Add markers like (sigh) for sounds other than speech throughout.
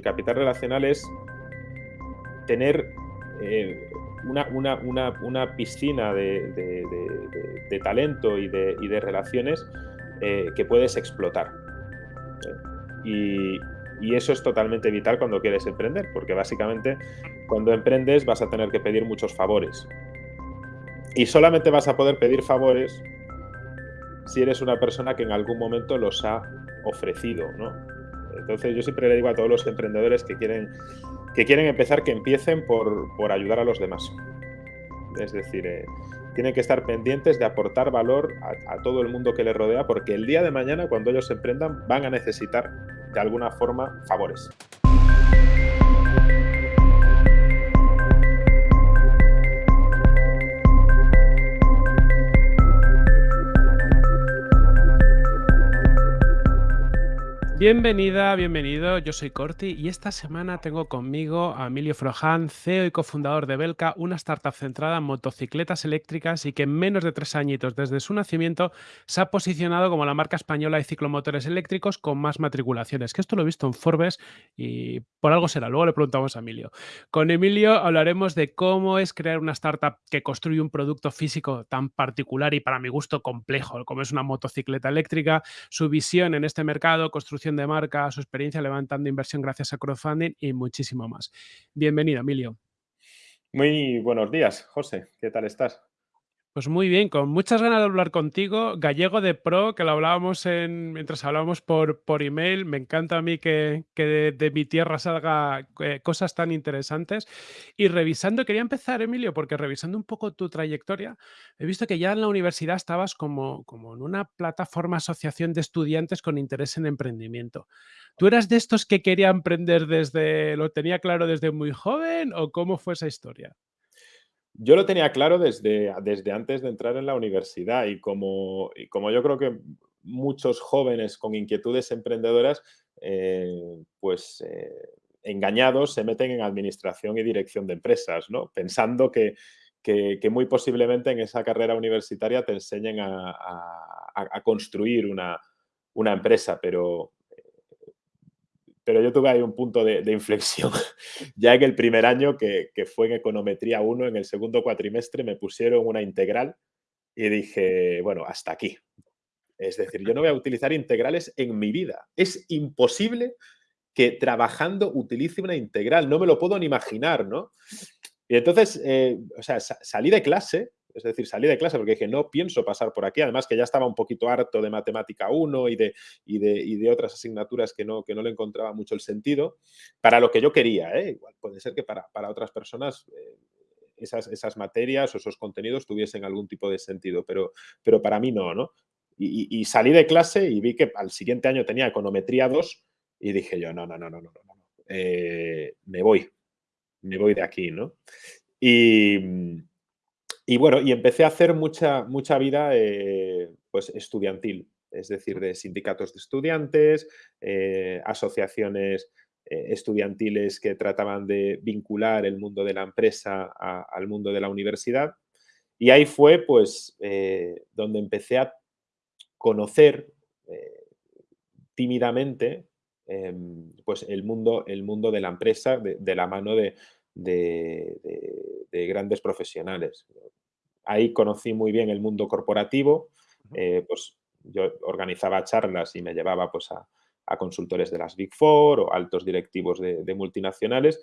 el capital relacional es tener eh, una, piscina de, talento y de, relaciones eh, que puedes explotar. Y, y, eso es totalmente vital cuando quieres emprender, porque básicamente cuando emprendes vas a tener que pedir muchos favores. Y solamente vas a poder pedir favores si eres una persona que en algún momento los ha ofrecido, ¿no? Entonces yo siempre le digo a todos los emprendedores que quieren, que quieren empezar que empiecen por, ayudar a los demás. Es decir, eh, tienen que estar pendientes de aportar valor a, todo el mundo que les rodea porque el día de mañana cuando ellos emprendan van a necesitar de alguna forma favores. Bienvenida, bienvenido. Yo soy Corti y esta semana tengo conmigo a Emilio Frojan, CEO y cofundador de Belka, una startup centrada en motocicletas eléctricas y que en menos de tres añitos desde su nacimiento se ha posicionado como la marca española de ciclomotores eléctricos con más matriculaciones. Que esto lo he visto en Forbes y por algo será. Luego le preguntamos a Emilio. Con Emilio hablaremos de cómo es crear una startup que construye un producto físico tan particular y para mi gusto complejo como es una motocicleta eléctrica, su visión en este mercado, construcción de marca, su experiencia levantando inversión gracias a crowdfunding y muchísimo más. Bienvenido, Emilio. Muy buenos días, José. ¿Qué tal estás? Pues muy bien, con muchas ganas de hablar contigo. Gallego de Pro, que lo hablábamos en, mientras hablábamos por, por email. Me encanta a mí que, de, mi tierra salga eh, cosas tan interesantes. Y revisando, quería empezar, Emilio, porque revisando un poco tu trayectoria, he visto que ya en la universidad estabas como, como en una plataforma asociación de estudiantes con interés en emprendimiento. ¿Tú eras de estos que quería emprender desde, lo tenía claro desde muy joven o cómo fue esa historia? Yo lo tenía claro desde, desde antes de entrar en la universidad y como, como yo creo que muchos jóvenes con inquietudes emprendedoras, eh, pues eh, engañados se meten en administración y dirección de empresas, ¿no? pensando que, muy posiblemente en esa carrera universitaria te enseñen a, construir una, una empresa, pero pero yo tuve ahí un punto de, inflexión. (laughs) ya en el primer año, que, fue en econometría 1, en el segundo cuatrimestre, me pusieron una integral y dije, bueno, hasta aquí. Es decir, yo no voy a utilizar integrales en mi vida. Es imposible que trabajando utilice una integral. No me lo puedo ni imaginar, ¿no? Y entonces, eh, o sea, salí de clase es decir, salí de clase porque dije, no pienso pasar por aquí. Además que ya estaba un poquito harto de matemática 1 y de, y de, otras asignaturas que no, que no le encontraba mucho el sentido. Para lo que yo quería, ¿eh? Igual puede ser que para, otras personas eh, esas, esas, materias o esos contenidos tuviesen algún tipo de sentido, pero, pero para mí no, ¿no? Y, salí de clase y vi que al siguiente año tenía econometría 2 y dije yo, no, no, no, no, no, no, no. Eh, me voy, me voy de aquí, ¿no? Y, y bueno, y empecé a hacer mucha, mucha vida eh, pues estudiantil, es decir, de sindicatos de estudiantes, eh, asociaciones eh, estudiantiles que trataban de vincular el mundo de la empresa al mundo de la universidad. Y ahí fue pues donde empecé a conocer tímidamente em, pues el mundo, el mundo de la empresa de, la mano de, de, grandes profesionales. Ahí conocí muy bien el mundo corporativo, eh, pues yo organizaba charlas y me llevaba pues a, consultores de las Big Four o altos directivos de, multinacionales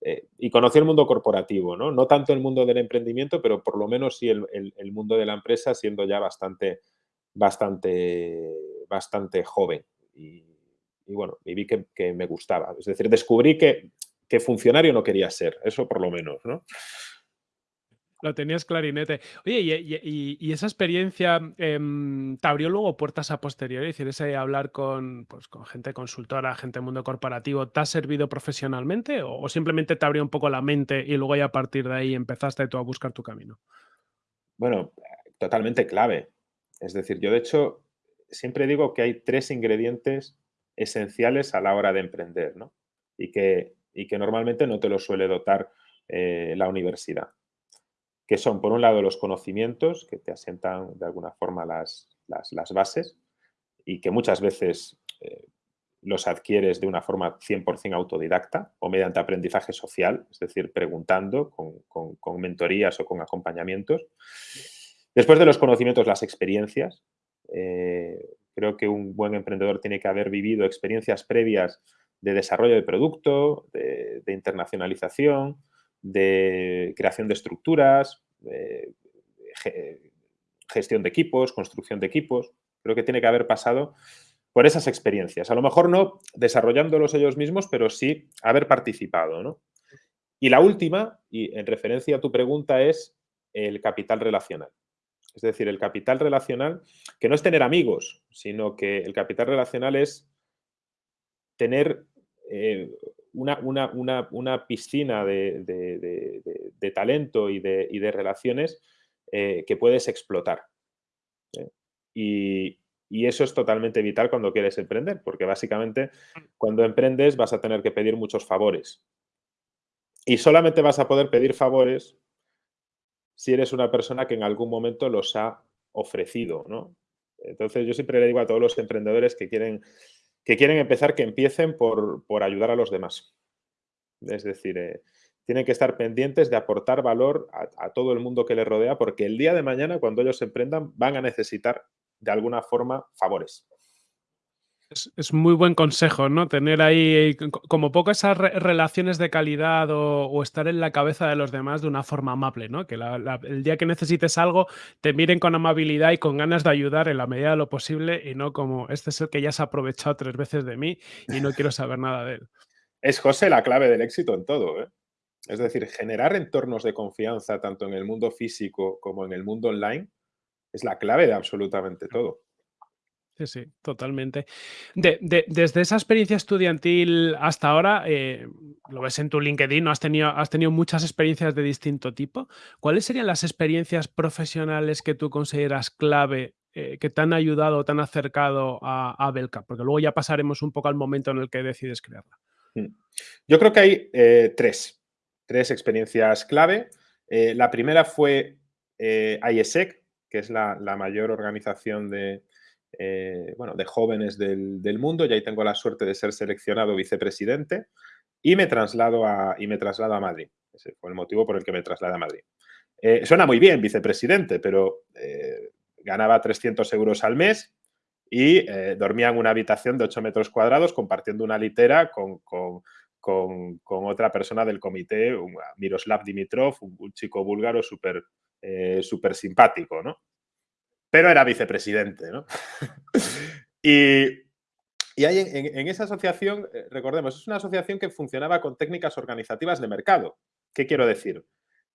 eh, y conocí el mundo corporativo, ¿no? No tanto el mundo del emprendimiento, pero por lo menos sí el, mundo de la empresa siendo ya bastante, bastante, bastante joven. Y, bueno, y vi que, me gustaba. Es decir, descubrí que, que funcionario no quería ser, eso por lo menos, ¿no? Lo tenías clarinete. Oye, y, esa experiencia em, te abrió luego puertas a posteriori, es decir, ese hablar con, pues, con gente consultora, gente del mundo corporativo, ¿te ha servido profesionalmente o, simplemente te abrió un poco la mente y luego ya a partir de ahí empezaste tú a buscar tu camino? Bueno, totalmente clave. Es decir, yo de hecho siempre digo que hay tres ingredientes esenciales a la hora de emprender, ¿no? Y que, y que normalmente no te lo suele dotar eh, la universidad que son, por un lado, los conocimientos, que te asientan de alguna forma las, las, bases y que muchas veces eh, los adquieres de una forma 100% autodidacta o mediante aprendizaje social, es decir, preguntando con, mentorías o con acompañamientos. Después de los conocimientos, las experiencias. Eh, creo que un buen emprendedor tiene que haber vivido experiencias previas de desarrollo de producto, de, internacionalización, de creación de estructuras, gestión de equipos, construcción de equipos. Creo que tiene que haber pasado por esas experiencias. A lo mejor no desarrollándolos ellos mismos, pero sí haber participado. Y la última, y en referencia a tu pregunta, es el capital relacional. Es decir, el capital relacional, que no es tener amigos, sino que el capital relacional es tener eh, una, piscina de, talento y de, relaciones eh, que puedes explotar. ¿eh? Y, y eso es totalmente vital cuando quieres emprender, porque básicamente cuando emprendes vas a tener que pedir muchos favores. Y solamente vas a poder pedir favores si eres una persona que en algún momento los ha ofrecido, ¿no? Entonces yo siempre le digo a todos los emprendedores que quieren, que quieren empezar que empiecen por, ayudar a los demás. Es decir, eh, tienen que estar pendientes de aportar valor a, a, todo el mundo que les rodea porque el día de mañana cuando ellos emprendan van a necesitar de alguna forma favores. Es, muy buen consejo, ¿no? Tener ahí como poco esas relaciones de calidad o, estar en la cabeza de los demás de una forma amable, ¿no? Que el día que necesites algo te miren con amabilidad y con ganas de ayudar en la medida de lo posible y no como este es el que ya se ha aprovechado tres veces de mí y no quiero saber nada de él. Es, José, la clave del éxito en todo, ¿eh? Es decir, generar entornos de confianza tanto en el mundo físico como en el mundo online es la clave de absolutamente todo. Sí, sí, totalmente. desde esa experiencia estudiantil hasta ahora, eh, lo ves en tu LinkedIn, ¿no? has, tenido, has tenido muchas experiencias de distinto tipo. ¿Cuáles serían las experiencias profesionales que tú consideras clave, eh, que te han ayudado te han acercado a, Belka? Porque luego ya pasaremos un poco al momento en el que decides crearla. Hmm. Yo creo que hay eh, tres, tres experiencias clave. la primera fue IESEC, que es la, mayor organización de, eh, bueno, de jóvenes del, mundo y ahí tengo la suerte de ser seleccionado vicepresidente y me traslado a, y me traslado a Madrid. Ese fue el motivo por el que me trasladé a Madrid. Eh, suena muy bien, vicepresidente, pero eh, ganaba 300 euros al mes y dormía en una habitación de 8 metros cuadrados compartiendo una litera con, otra persona del comité, Miroslav Dimitrov, un, chico búlgaro súper eh, simpático, ¿no? Pero era vicepresidente, ¿no? (laughs) y, hay en, esa asociación, eh, recordemos, es una asociación que funcionaba con técnicas organizativas de mercado. ¿Qué quiero decir?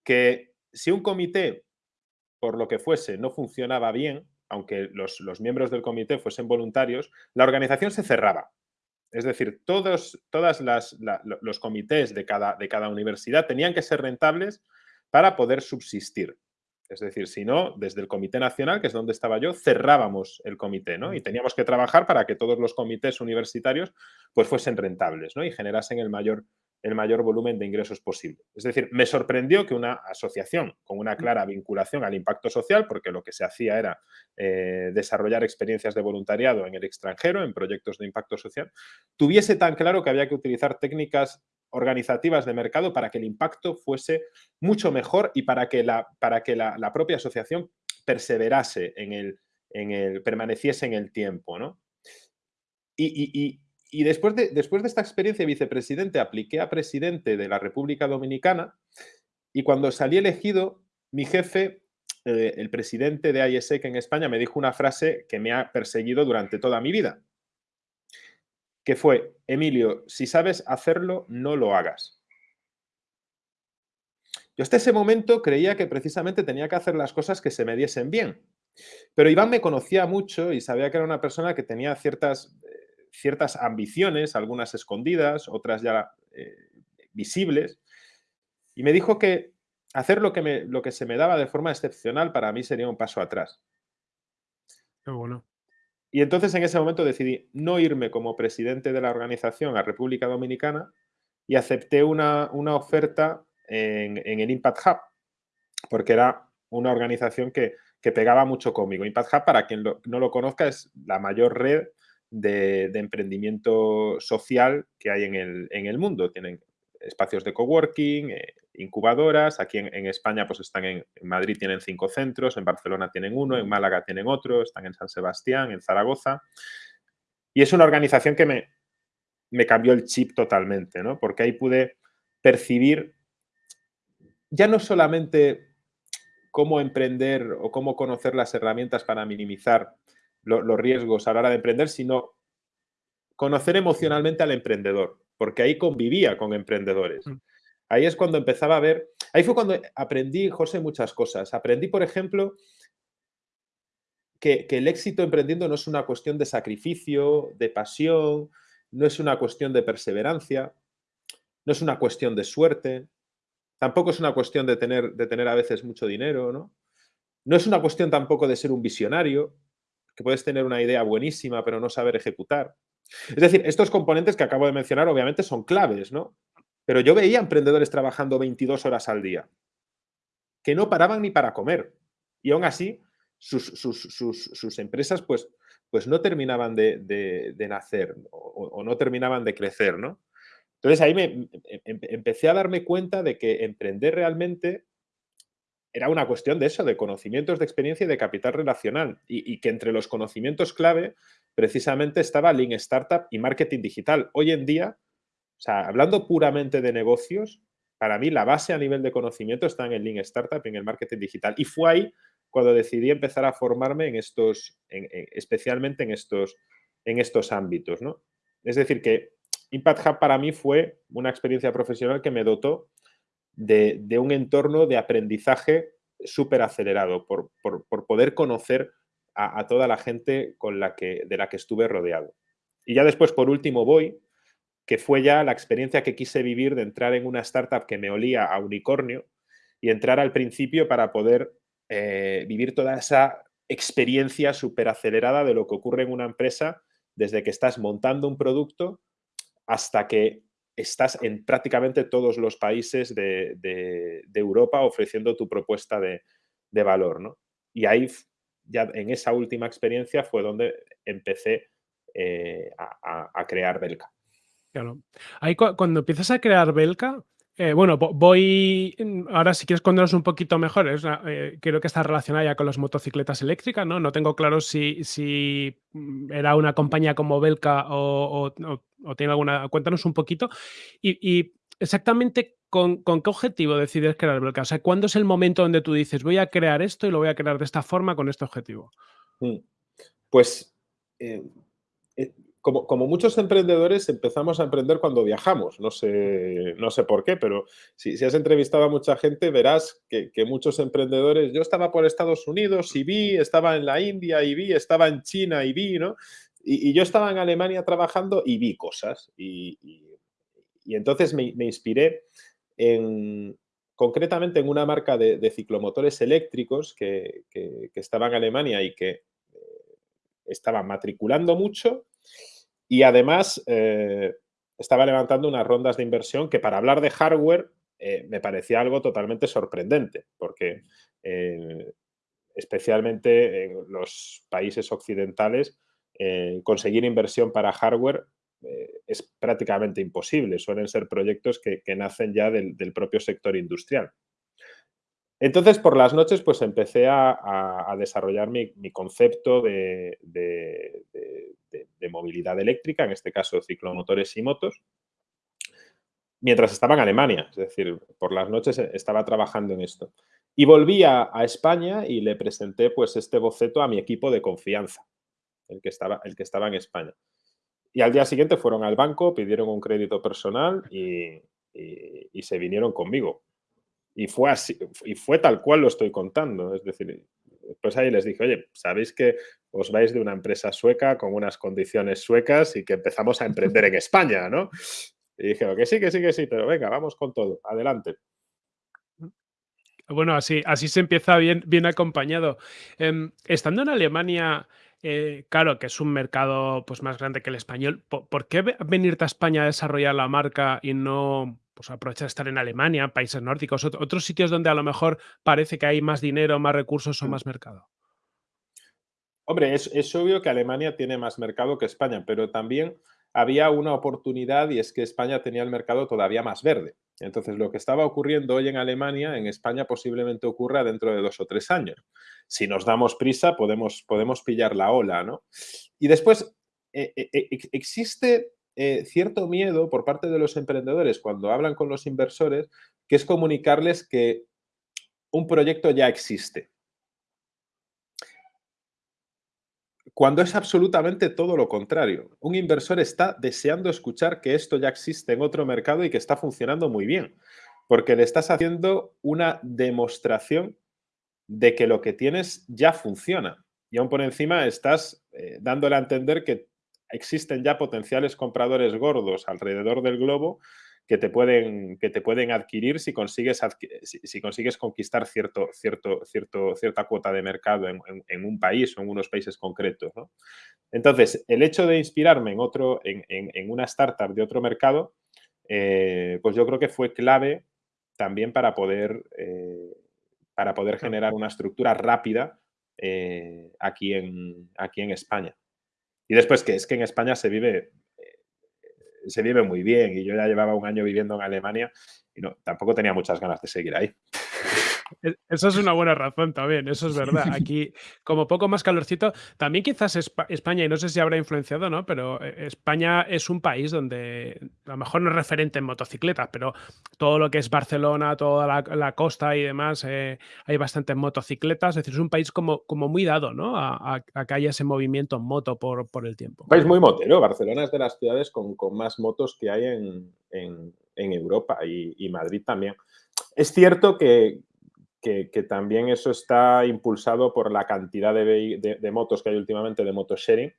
Que si un comité, por lo que fuese, no funcionaba bien, aunque los, miembros del comité fuesen voluntarios, la organización se cerraba. Es decir, todos todas los comités de cada, de cada universidad tenían que ser rentables para poder subsistir. Es decir, si no, desde el Comité Nacional, que es donde estaba yo, cerrábamos el comité, ¿no? Y teníamos que trabajar para que todos los comités universitarios pues fuesen rentables, ¿no? Y generasen el mayor, el mayor volumen de ingresos posible. Es decir, me sorprendió que una asociación con una clara vinculación al impacto social, porque lo que se hacía era eh, desarrollar experiencias de voluntariado en el extranjero, en proyectos de impacto social, tuviese tan claro que había que utilizar técnicas organizativas de mercado para que el impacto fuese mucho mejor y para que la, para que la, propia asociación perseverase en el, en el, permaneciese en el tiempo, ¿no? Y, después, de, después de esta experiencia de vicepresidente, apliqué a presidente de la República Dominicana y cuando salí elegido, mi jefe, eh, el presidente de ISEC en España, me dijo una frase que me ha perseguido durante toda mi vida que fue, Emilio, si sabes hacerlo, no lo hagas. Yo hasta ese momento creía que precisamente tenía que hacer las cosas que se me diesen bien. Pero Iván me conocía mucho y sabía que era una persona que tenía ciertas, eh, ciertas ambiciones, algunas escondidas, otras ya eh, visibles. Y me dijo que hacer lo que, me, lo que se me daba de forma excepcional para mí sería un paso atrás. Qué bueno. Y entonces en ese momento decidí no irme como presidente de la organización a República Dominicana y acepté una, oferta en, el Impact Hub, porque era una organización que, pegaba mucho conmigo. Impact Hub, para quien no lo conozca, es la mayor red de, emprendimiento social que hay en el, en el, mundo. Tienen espacios de coworking, eh, incubadoras. Aquí en, España pues están en, Madrid tienen cinco centros, en Barcelona tienen uno, en Málaga tienen otro, están en San Sebastián, en Zaragoza. Y es una organización que me, me cambió el chip totalmente, ¿no? Porque ahí pude percibir ya no solamente cómo emprender o cómo conocer las herramientas para minimizar los riesgos a la hora de emprender, sino conocer emocionalmente al emprendedor, porque ahí convivía con emprendedores. Ahí es cuando empezaba a ver, ahí fue cuando aprendí, José, muchas cosas. Aprendí, por ejemplo, que, que el éxito emprendiendo no es una cuestión de sacrificio, de pasión, no es una cuestión de perseverancia, no es una cuestión de suerte, tampoco es una cuestión de tener, de tener a veces mucho dinero, ¿no? No es una cuestión tampoco de ser un visionario, que puedes tener una idea buenísima pero no saber ejecutar. Es decir, estos componentes que acabo de mencionar obviamente son claves, ¿no? Pero yo veía emprendedores trabajando 22 horas al día, que no paraban ni para comer. Y aún así, sus, empresas pues, pues no terminaban de, nacer o, no terminaban de crecer, ¿no? Entonces ahí me, em, em, empecé a darme cuenta de que emprender realmente era una cuestión de eso, de conocimientos de experiencia y de capital relacional. Y, que entre los conocimientos clave precisamente estaba Lean Startup y Marketing Digital. Hoy en día, o sea, hablando puramente de negocios, para mí la base a nivel de conocimiento está en el Lean Startup en el Marketing Digital. Y fue ahí cuando decidí empezar a formarme en estos, especialmente en estos, en estos ámbitos. ¿no? Es decir, que Impact Hub para mí fue una experiencia profesional que me dotó de, un entorno de aprendizaje súper acelerado, por, poder conocer a, toda la gente con la que, de la que estuve rodeado. Y ya después, por último, voy, que fue ya la experiencia que quise vivir de entrar en una startup que me olía a unicornio y entrar al principio para poder eh, vivir toda esa experiencia súper acelerada de lo que ocurre en una empresa desde que estás montando un producto hasta que estás en prácticamente todos los países de, Europa ofreciendo tu propuesta de, valor. ¿no? Y ahí, ya en esa última experiencia, fue donde empecé eh, a, crear Belka. Claro. Ahí cuando empiezas a crear Belka, eh, bueno, voy. Mm, ahora, si quieres contarnos un poquito mejor, eh, creo que está relacionada ya con las motocicletas eléctricas, ¿no? No tengo claro si, si mm, era una compañía como Belka o, tiene alguna. Cuéntanos un poquito. Y, exactamente con, qué objetivo decides crear Belka. O sea, ¿cuándo es el momento donde tú dices voy a crear esto y lo voy a crear de esta forma con este objetivo? Mm. Pues. Eh, como, muchos emprendedores empezamos a emprender cuando viajamos, no sé, no sé por qué, pero si, si has entrevistado a mucha gente verás que, muchos emprendedores, yo estaba por Estados Unidos y vi, estaba en la India y vi, estaba en China y vi, ¿no? Y, yo estaba en Alemania trabajando y vi cosas. Y, entonces me, inspiré en, concretamente en una marca de, ciclomotores eléctricos que, que, estaba en Alemania y que eh, estaba matriculando mucho y además eh, estaba levantando unas rondas de inversión que para hablar de hardware eh, me parecía algo totalmente sorprendente, porque eh, especialmente en los países occidentales conseguir inversión para hardware es prácticamente imposible. Suelen ser proyectos que, nacen ya del, propio sector industrial. Entonces, por las noches, pues empecé a, desarrollar mi, concepto de, de, movilidad eléctrica, en este caso ciclomotores y motos, mientras estaba en Alemania, es decir, por las noches estaba trabajando en esto. Y volví a, España y le presenté pues este boceto a mi equipo de confianza, el que estaba, el que estaba en España. Y al día siguiente fueron al banco, pidieron un crédito personal y, y se vinieron conmigo. Y fue así, y fue tal cual lo estoy contando. Es decir, pues ahí les dije, oye, sabéis que os vais de una empresa sueca con unas condiciones suecas y que empezamos a emprender en España, ¿no? Y dijeron que sí, que sí, que sí, pero venga, vamos con todo, adelante. Bueno, así, así se empieza bien, bien acompañado. Em, estando en Alemania, eh, claro que es un mercado pues, más grande que el español, ¿por, qué venirte a España a desarrollar la marca y no pues, aprovechar de estar en Alemania, países nórdicos, otros sitios donde a lo mejor parece que hay más dinero, más recursos o mm. más mercado? Hombre, es, obvio que Alemania tiene más mercado que España, pero también había una oportunidad y es que España tenía el mercado todavía más verde. Entonces, lo que estaba ocurriendo hoy en Alemania, en España posiblemente ocurra dentro de dos o tres años. Si nos damos prisa, podemos, podemos pillar la ola, ¿no? Y después, eh, eh, eh, existe cierto miedo por parte de los emprendedores cuando hablan con los inversores, que es comunicarles que un proyecto ya existe. Cuando es absolutamente todo lo contrario. Un inversor está deseando escuchar que esto ya existe en otro mercado y que está funcionando muy bien, porque le estás haciendo una demostración de que lo que tienes ya funciona. Y aún por encima estás eh, dándole a entender que existen ya potenciales compradores gordos alrededor del globo que te pueden, que te pueden adquirir si consigues, si, consigues conquistar cierto, cierto, cierto, cierta cuota de mercado en, un país o en unos países concretos. Entonces, el hecho de inspirarme en, otro, en, una startup de otro mercado, eh, pues yo creo que fue clave también para poder, eh, para poder generar una estructura rápida eh, aquí, en, aquí en España. Y después que es que en España se vive se vive muy bien y yo ya llevaba un año viviendo en Alemania y no, tampoco tenía muchas ganas de seguir ahí. E, eso es una buena razón también, eso es verdad. (laughs) Aquí, como poco más calorcito, también quizás España, y no sé si habrá influenciado, ¿no? Pero eh, España es un país donde a lo mejor no es referente en motocicletas, pero todo lo que es Barcelona, toda la, costa y demás, eh, hay bastantes motocicletas. Es decir, es un país como, como muy dado, ¿no? A, que haya ese movimiento en moto por, por el tiempo. Un país muy motero. Barcelona es de las ciudades con, más motos que hay en, Europa y Madrid también. Es cierto que, que, también eso está impulsado por la cantidad de, motos que hay últimamente de motosharing.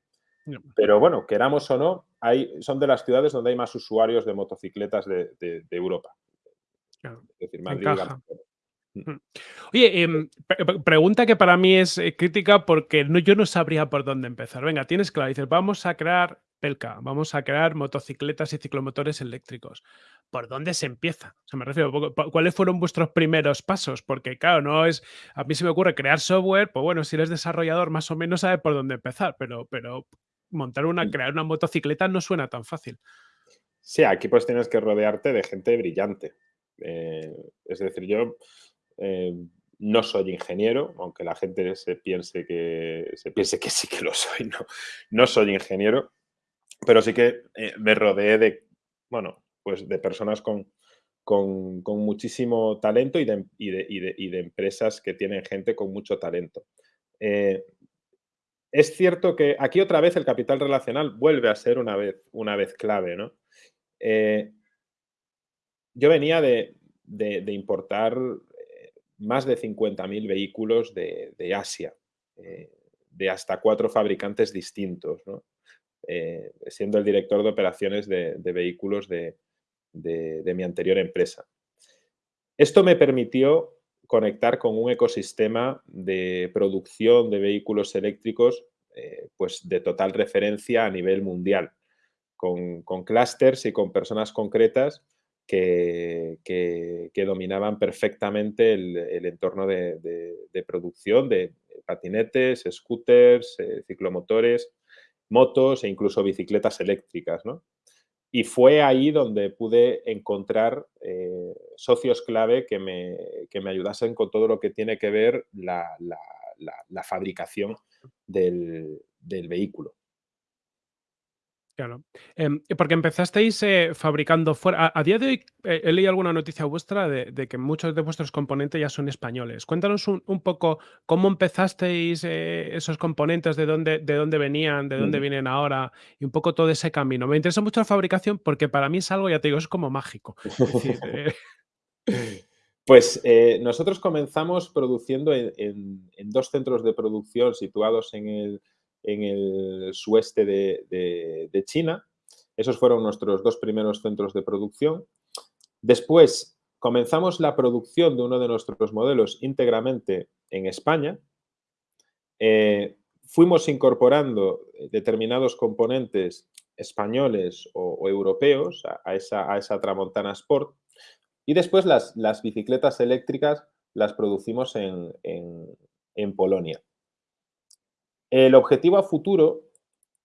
Pero bueno, queramos o no, hay, son de las ciudades donde hay más usuarios de motocicletas de, Europa. Es decir, Madrid. Mm. Oye, em, pregunta que para mí es eh, crítica porque no, yo no sabría por dónde empezar. Venga, tienes claro, dices, vamos a crear Pelka, vamos a crear motocicletas y ciclomotores eléctricos. ¿Por dónde se empieza? O sea, me refiero, ¿cuáles fueron vuestros primeros pasos? Porque, claro, no es. A mí se me ocurre crear software, pues bueno, si eres desarrollador, más o menos sabes por dónde empezar, pero, pero montar una, crear una motocicleta no suena tan fácil. Sí, aquí pues tienes que rodearte de gente brillante. Eh, es decir, yo eh, no soy ingeniero, aunque la gente se piense que, se piense que sí que lo soy, no, no soy ingeniero pero sí que eh, me rodeé de, bueno, pues de personas con, con, muchísimo talento y de, y, de, empresas que tienen gente con mucho talento. Eh, es cierto que aquí otra vez el capital relacional vuelve a ser una vez, una vez clave, ¿no? Yo venía de, importar más de 50.000 vehículos de, Asia, de hasta cuatro fabricantes distintos. Eh, siendo el director de operaciones de, vehículos de, mi anterior empresa. Esto me permitió conectar con un ecosistema de producción de vehículos eléctricos eh, pues de total referencia a nivel mundial, con, con clústeres y con personas concretas que, dominaban perfectamente el, entorno de, producción de patinetes, scooters, eh, ciclomotores, motos e incluso bicicletas eléctricas, ¿no? Y fue ahí donde pude encontrar eh, socios clave que me, me, ayudasen con todo lo que tiene que ver la, fabricación del vehículo. Claro. Em, porque empezasteis eh, fabricando fuera. A, día de hoy eh, he leído alguna noticia vuestra de, que muchos de vuestros componentes ya son españoles. Cuéntanos un, poco cómo empezasteis eh, esos componentes, de dónde, de dónde venían, de dónde vienen ahora y un poco todo ese camino. Me interesa mucho la fabricación porque para mí es algo, ya te digo, es como mágico. (laughs) Pues nosotros comenzamos produciendo en dos centros de producción situados en el en el sueste de, China. Esos fueron nuestros dos primeros centros de producción. Después comenzamos la producción de uno de nuestros modelos íntegramente en España. Eh, fuimos incorporando determinados componentes españoles o, europeos a, esa, Tramontana Sport y después las bicicletas eléctricas las producimos en Polonia. El objetivo a futuro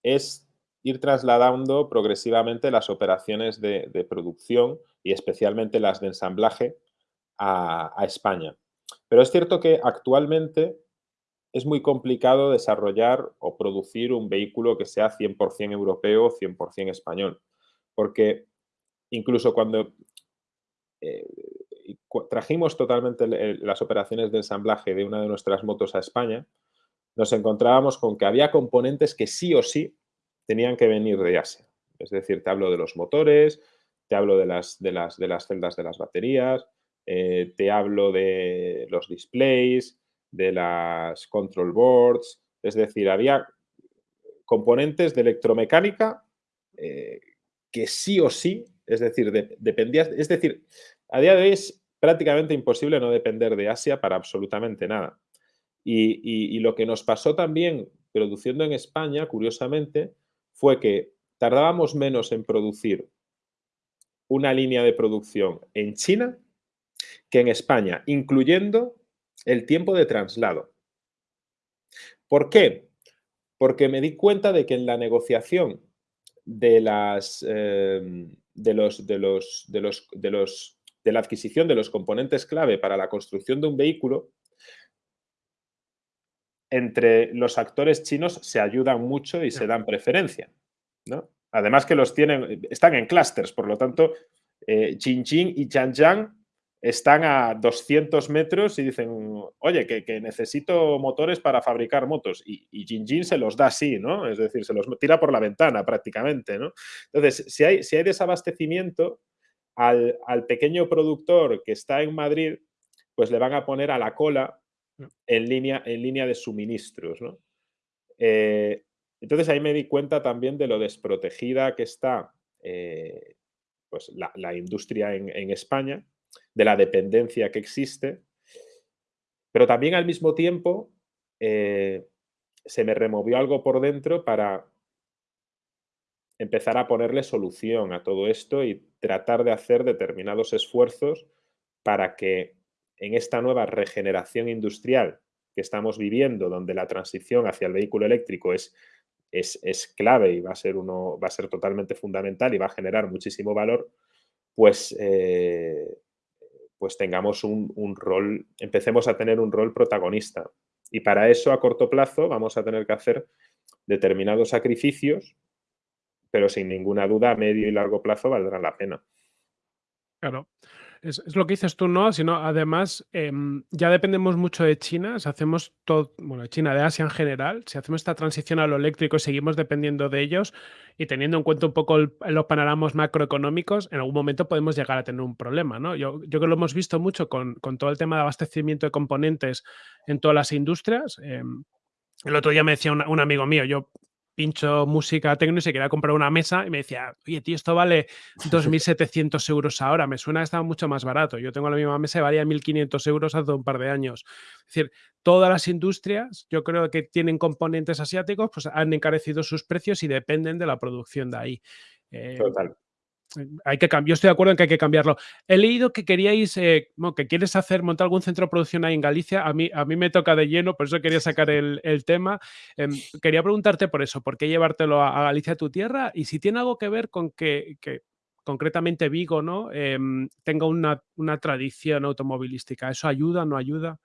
es ir trasladando progresivamente las operaciones de, producción y especialmente las de ensamblaje a, España. Pero es cierto que actualmente es muy complicado desarrollar o producir un vehículo que sea 100% europeo o 100% español. Porque incluso cuando eh, trajimos totalmente las operaciones de ensamblaje de una de nuestras motos a España, nos encontrábamos con que había componentes que sí o sí tenían que venir de Asia. Es decir, te hablo de los motores, te hablo de las, de las, de las celdas de las baterías, eh, te hablo de los displays, de las control boards, es decir, había componentes de electromecánica eh, que sí o sí, es decir, dependía, es decir, a día de hoy es prácticamente imposible no depender de Asia para absolutamente nada. Y, lo que nos pasó también produciendo en España, curiosamente, fue que tardábamos menos en producir una línea de producción en China que en España, incluyendo el tiempo de traslado. ¿Por qué? Porque me di cuenta de que en la negociación de la adquisición de los componentes clave para la construcción de un vehículo, entre los actores chinos se ayudan mucho y se dan preferencia. ¿no? Además que los tienen, están en clústeres, por lo tanto, eh, y Zhangjiang están a 200 metros y dicen, oye, que, necesito motores para fabricar motos. Y, y se los da así, ¿no? Es decir, se los tira por la ventana prácticamente, ¿no? Entonces, si hay, si hay desabastecimiento, al, pequeño productor que está en Madrid, pues le van a poner a la cola mm. en línea, en línea de suministros. Eh, entonces ahí me di cuenta también de lo desprotegida que está eh, pues la, industria en, España, de la dependencia que existe, pero también al mismo tiempo eh, se me removió algo por dentro para empezar a ponerle solución a todo esto y tratar de hacer determinados esfuerzos para que en esta nueva regeneración industrial que estamos viviendo, donde la transición hacia el vehículo eléctrico es, es, clave y va a, ser uno, va a ser totalmente fundamental y va a generar muchísimo valor, pues, eh, pues tengamos un, un rol, empecemos a tener un rol protagonista. Y para eso, a corto plazo, vamos a tener que hacer determinados sacrificios pero sin ninguna duda a medio y largo plazo valdrá la pena. Claro. Es, lo que dices tú, ¿no? Sino además, em, ya dependemos mucho de China, si hacemos todo, bueno, China, de Asia en general, si hacemos esta transición a lo eléctrico y seguimos dependiendo de ellos y teniendo en cuenta un poco los panoramas macroeconómicos, en algún momento podemos llegar a tener un problema, ¿no? Yo, yo que lo hemos visto mucho con, todo el tema de abastecimiento de componentes en todas las industrias. Em, el otro día me decía un amigo mío, yo pincho música tecno y se quería comprar una mesa y me decía, oye, tío, esto vale 2.700 (laughs) euros ahora, me suena que estaba mucho más barato. Yo tengo la misma mesa y valía 1.500 euros hace un par de años. Es decir, todas las industrias, yo creo que tienen componentes asiáticos, pues han encarecido sus precios y dependen de la producción de ahí. Eh, Total hay que yo estoy de acuerdo en que hay que cambiarlo. He leído que queríais, eh, que quieres hacer, montar algún centro de producción ahí en Galicia. A mí, a mí me toca de lleno, por eso quería sacar el, tema. Em, quería preguntarte por eso, ¿por qué llevártelo a, Galicia, a tu tierra? Y si tiene algo que ver con que, concretamente Vigo, ¿no? Em, tenga una, una tradición automovilística. ¿Eso ayuda, no ayuda?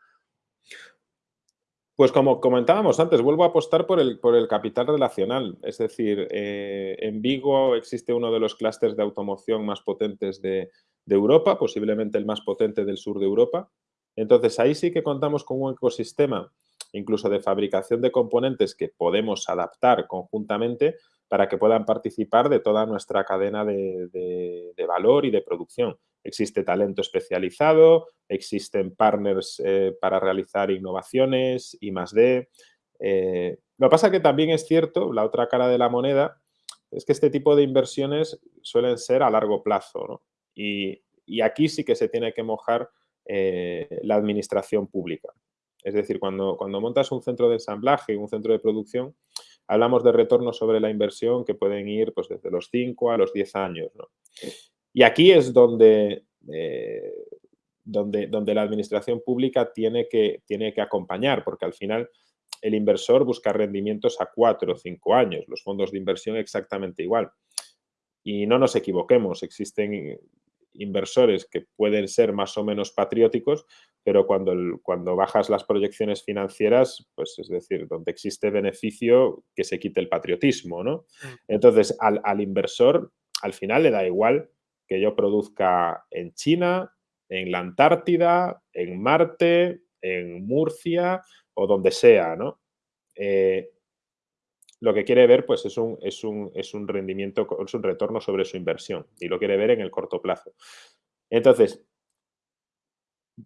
Pues como comentábamos antes, vuelvo a apostar por el, por el capital relacional. Es decir, eh, en Vigo existe uno de los clústeres de automoción más potentes de, Europa, posiblemente el más potente del sur de Europa. Entonces, ahí sí que contamos con un ecosistema, incluso de fabricación de componentes que podemos adaptar conjuntamente para que puedan participar de toda nuestra cadena de valor y de producción existe talento especializado, existen partners eh, para realizar innovaciones, y más de. Eh, lo que pasa que también es cierto, la otra cara de la moneda, es que este tipo de inversiones suelen ser a largo plazo. Y, aquí sí que se tiene que mojar eh, la administración pública. Es decir, cuando, cuando montas un centro de ensamblaje, un centro de producción, hablamos de retornos sobre la inversión que pueden ir pues, desde los 5 a los 10 años. ¿no? Y aquí es donde, eh, donde, donde la administración pública tiene que, tiene que acompañar, porque al final el inversor busca rendimientos a cuatro o cinco años, los fondos de inversión exactamente igual. Y no nos equivoquemos, existen inversores que pueden ser más o menos patrióticos, pero cuando, cuando bajas las proyecciones financieras, pues es decir, donde existe beneficio, que se quite el patriotismo, ¿no? Mm. Entonces, al, al inversor, al final le da igual que yo produzca en China, en la Antártida, en Marte, en Murcia o donde sea, ¿no? Eh, lo que quiere ver pues, es, un, es, un, es un rendimiento, es un retorno sobre su inversión y lo quiere ver en el corto plazo. Entonces,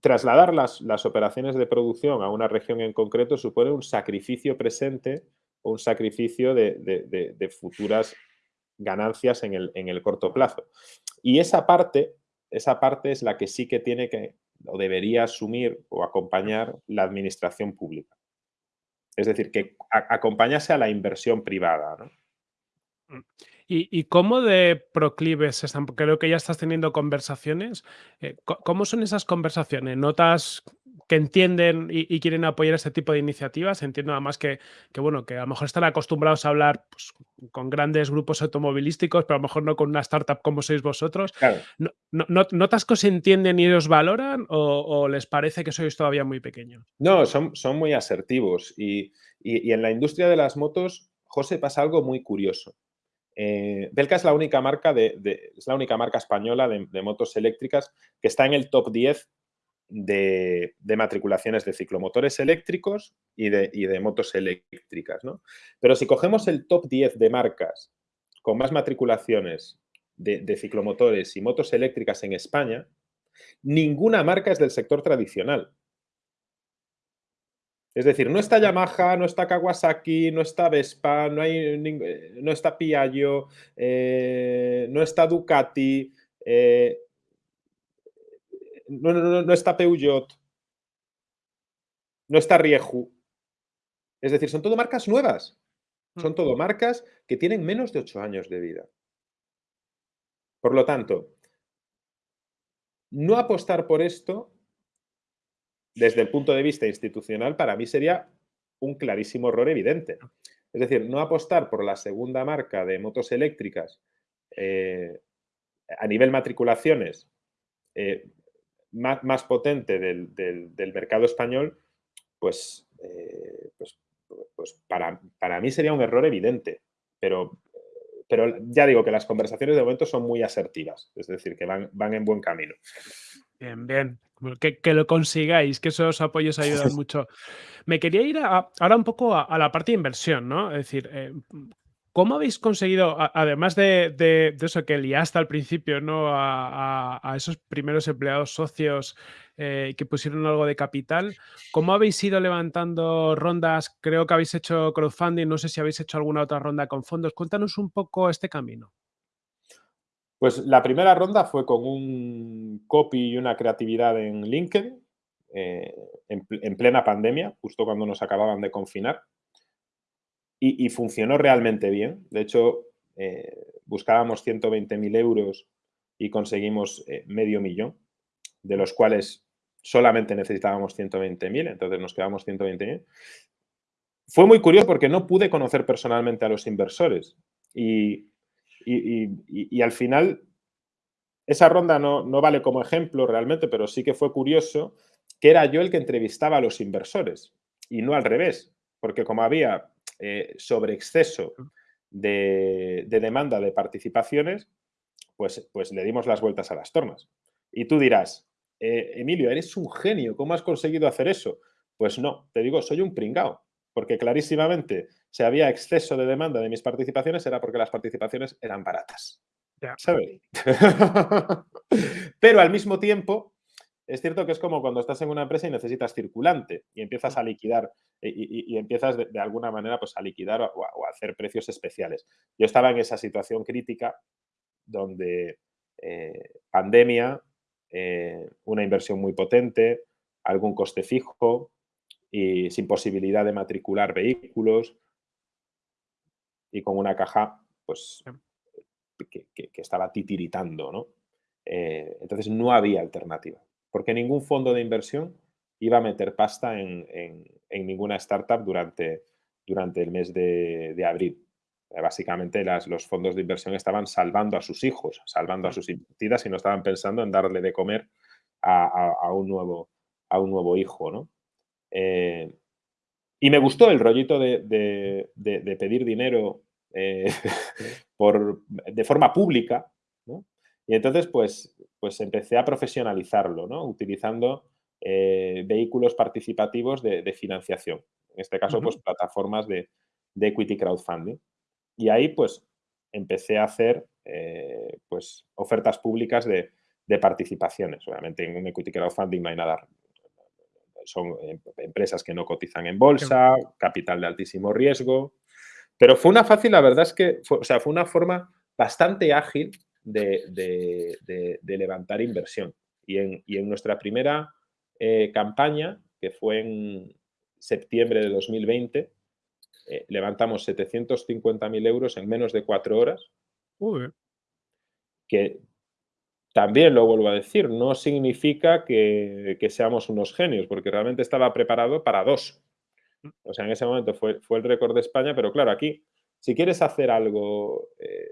trasladar las, las operaciones de producción a una región en concreto supone un sacrificio presente o un sacrificio de, futuras ganancias en el, en el corto plazo. Y esa parte, esa parte es la que sí que tiene que o debería asumir o acompañar la administración pública. Es decir, que acompañase a la inversión privada. Mm. ¿Y, cómo de proclives están? Creo que ya estás teniendo conversaciones. Eh, ¿Cómo son esas conversaciones? ¿Notas que entienden y, quieren apoyar este tipo de iniciativas? Entiendo además que, que, bueno, que a lo mejor están acostumbrados a hablar pues, con grandes grupos automovilísticos, pero a lo mejor no con una startup como sois vosotros. ¿Notas que os entienden y os valoran o, les parece que sois todavía muy pequeños? No, son, son muy asertivos y, y en la industria de las motos, José, pasa algo muy curioso. Eh, Belka es la única marca, de, es la única marca española de, motos eléctricas que está en el top 10 de, matriculaciones de ciclomotores eléctricos y de, motos eléctricas. Pero si cogemos el top 10 de marcas con más matriculaciones de ciclomotores y motos eléctricas en España, ninguna marca es del sector tradicional. Es decir, no está Yamaha, no está Kawasaki, no está Vespa, no, hay, eh, no está Piaggio, eh, no está Ducati, eh, no, está Peugeot, no está Rieju. Es decir, son todo marcas nuevas. Son todo marcas que tienen menos de ocho años de vida. Por lo tanto, no apostar por esto desde el punto de vista institucional, para mí sería un clarísimo error evidente. Es decir, no apostar por la segunda marca de motos eléctricas eh, a nivel matriculaciones eh, más, potente del, mercado español, pues, eh, pues, pues para, para, mí sería un error evidente. Pero, pero ya digo que las conversaciones de momento son muy asertivas, es decir, que van, van en buen camino. Bien, bien. Que, que, lo consigáis, que esos apoyos ayudan (laughs) mucho. Me quería ir ahora un poco a, la parte de inversión, ¿no? Es decir, eh, ¿cómo habéis conseguido, además de, eso que liaste al principio, ¿no? A, esos primeros empleados socios eh, que pusieron algo de capital, ¿cómo habéis ido levantando rondas? Creo que habéis hecho crowdfunding, no sé si habéis hecho alguna otra ronda con fondos. Cuéntanos un poco este camino. Pues la primera ronda fue con un copy y una creatividad en LinkedIn, eh, en, plena pandemia, justo cuando nos acababan de confinar. Y, funcionó realmente bien. De hecho, eh, buscábamos 120.000 euros y conseguimos eh, medio millón, de los cuales solamente necesitábamos 120.000, entonces nos quedamos 120.000. Fue muy curioso porque no pude conocer personalmente a los inversores y y, al final, esa ronda no, vale como ejemplo realmente, pero sí que fue curioso que era yo el que entrevistaba a los inversores y no al revés, porque como había eh, sobre exceso de, demanda de participaciones, pues, pues le dimos las vueltas a las tornas. Y tú dirás, eh, Emilio, eres un genio, ¿cómo has conseguido hacer eso? Pues no, te digo, soy un pringao, porque clarísimamente si había exceso de demanda de mis participaciones era porque las participaciones eran baratas. ¿Sabes? (laughs) Pero al mismo tiempo, es cierto que es como cuando estás en una empresa y necesitas circulante y empiezas a liquidar y, empiezas de, alguna manera pues, a liquidar o a, hacer precios especiales. Yo estaba en esa situación crítica donde eh, pandemia, eh, una inversión muy potente, algún coste fijo, y sin posibilidad de matricular vehículos y con una caja pues que, estaba titiritando, ¿no? Eh, entonces no había alternativa, porque ningún fondo de inversión iba a meter pasta en, ninguna startup durante, durante el mes de, abril. Eh, básicamente los fondos de inversión estaban salvando a sus hijos, salvando a sus invertidas y no estaban pensando en darle de comer a, un, nuevo, a un nuevo hijo. ¿no? Eh, y me gustó el rollito de, pedir dinero eh, (laughs) por, de forma pública. Y entonces, pues, pues empecé a profesionalizarlo, ¿no? utilizando eh, vehículos participativos de, financiación. En este caso, pues plataformas de, equity crowdfunding. Y ahí, pues, empecé a hacer pues, ofertas públicas de, participaciones. Obviamente, en un equity crowdfunding no hay nada son em, empresas que no cotizan en bolsa, capital de altísimo riesgo. Pero fue una fácil, la verdad es que, fue, o sea, fue una forma bastante ágil de, levantar inversión. Y en, nuestra primera eh, campaña, que fue en septiembre de 2020, eh, levantamos 750.000 euros en menos de cuatro horas. Que también lo vuelvo a decir, no significa que, seamos unos genios, porque realmente estaba preparado para dos. O sea, en ese momento fue, fue el récord de España, pero claro, aquí, si quieres hacer algo, eh,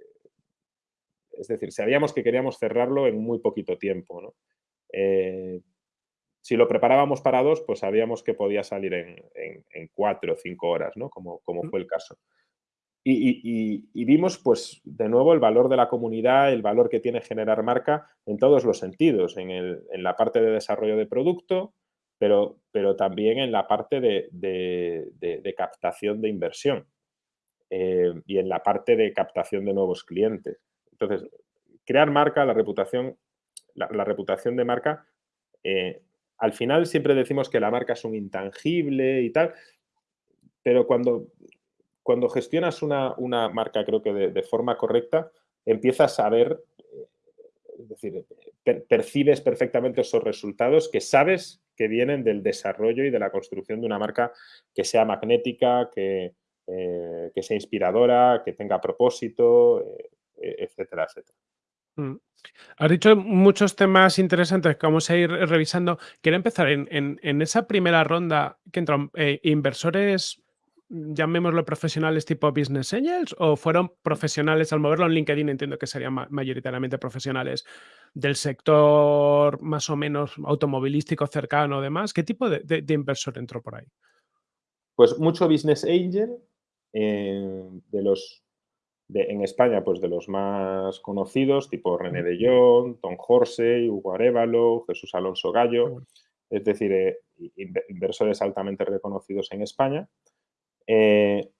es decir, sabíamos que queríamos cerrarlo en muy poquito tiempo, eh, si lo preparábamos para dos, pues sabíamos que podía salir en, cuatro o cinco horas, ¿no? Como, como fue el caso. Y, vimos, pues, de nuevo, el valor de la comunidad, el valor que tiene generar marca en todos los sentidos, en, la parte de desarrollo de producto, pero, pero también en la parte de, captación de inversión eh, y en la parte de captación de nuevos clientes. Entonces, crear marca, la reputación, la, reputación de marca, eh, al final siempre decimos que la marca es un intangible y tal, pero cuando cuando gestionas una, marca, creo que de, forma correcta, empiezas a ver, eh, es decir, percibes perfectamente esos resultados que sabes que vienen del desarrollo y de la construcción de una marca que sea magnética, que, eh, sea inspiradora, que tenga propósito, etcétera, etcétera. Mm. Has dicho muchos temas interesantes que vamos a ir revisando. Quiero empezar en, esa primera ronda que entran inversores llamémoslo profesionales tipo Business Angels o fueron profesionales, al moverlo en LinkedIn entiendo que serían mayoritariamente profesionales del sector más o menos automovilístico cercano o demás? ¿Qué tipo de, inversor entró por ahí? Pues mucho Business Angel, eh, de los en España, pues de los más conocidos, tipo René de Jong, Tom Horsey, Hugo Arevalo, Jesús Alonso Gallo, es decir, eh, inversores altamente reconocidos en España. Eh,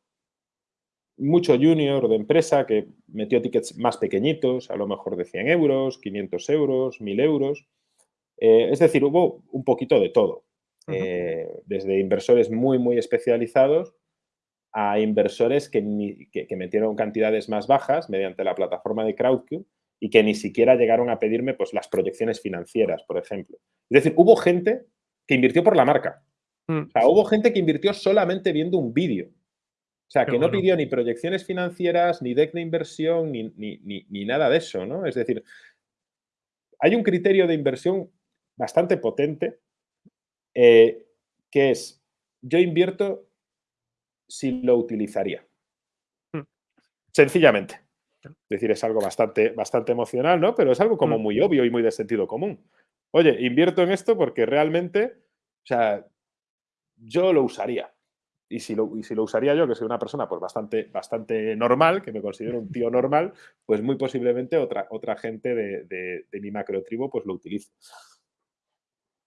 mucho junior de empresa que metió tickets más pequeñitos, a lo mejor de 100 euros, 500 euros, 1000 euros. Eh, es decir, hubo un poquito de todo. Desde inversores muy, muy especializados a inversores que, metieron cantidades más bajas mediante la plataforma de Crowdcube y que ni siquiera llegaron a pedirme pues, las proyecciones financieras, por ejemplo. Es decir, hubo gente que invirtió por la marca. Mm. O sea, hubo gente que invirtió solamente viendo un vídeo. O sea, que no pidió ni proyecciones financieras, ni deck de inversión, ni, nada de eso, ¿no? Es decir, hay un criterio de inversión bastante potente eh, que es, yo invierto si lo utilizaría. Mm. Sencillamente. Es decir, es algo bastante, bastante emocional, ¿no? Pero es algo como mm. muy obvio y muy de sentido común. Oye, invierto en esto porque realmente, o sea, yo lo usaría. Y si lo, y si lo usaría yo, que soy una persona pues bastante, bastante normal, que me considero un tío normal, pues muy posiblemente otra, otra gente de, de, mi macro tribu pues lo utilice.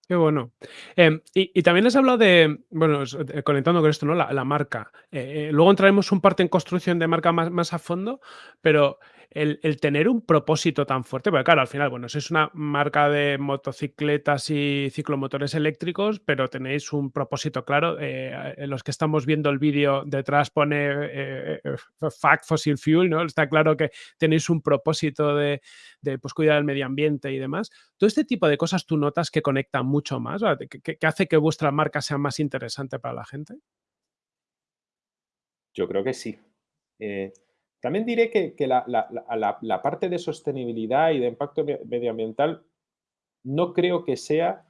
Qué bueno. Em, y, también has hablado de, bueno, eh, conectando con esto, ¿no? La, marca. Eh, eh, luego entraremos un parte en construcción de marca más, más a fondo, pero el, tener un propósito tan fuerte, porque claro, al final, bueno, es una marca de motocicletas y ciclomotores eléctricos, pero tenéis un propósito claro. Eh, en los que estamos viendo el vídeo detrás pone eh, eh, Fact Fossil Fuel, ¿no? Está claro que tenéis un propósito de, pues, cuidar el medio ambiente y demás. Todo este tipo de cosas tú notas que conectan mucho más, que, hace que vuestra marca sea más interesante para la gente. Yo creo que sí. También diré que, la, parte de sostenibilidad y de impacto medioambiental no creo que sea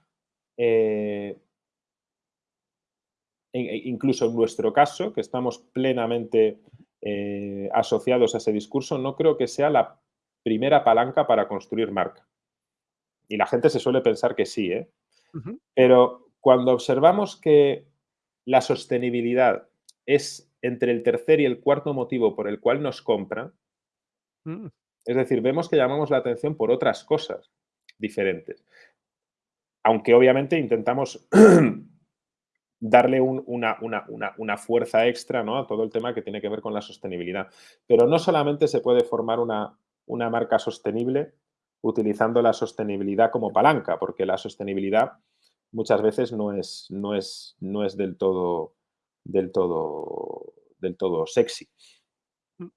eh, e incluso en nuestro caso, que estamos plenamente eh, asociados a ese discurso, no creo que sea la primera palanca para construir marca. Y la gente se suele pensar que sí, ¿eh? Pero cuando observamos que la sostenibilidad es entre el tercer y el cuarto motivo por el cual nos compran, mm. es decir, vemos que llamamos la atención por otras cosas diferentes. Aunque obviamente intentamos (clears throat) darle una, una, fuerza extra ¿no? a todo el tema que tiene que ver con la sostenibilidad. Pero no solamente se puede formar una, marca sostenible utilizando la sostenibilidad como palanca, porque la sostenibilidad muchas veces no es, no es, no es del, todo, del, todo, del todo sexy. Mm.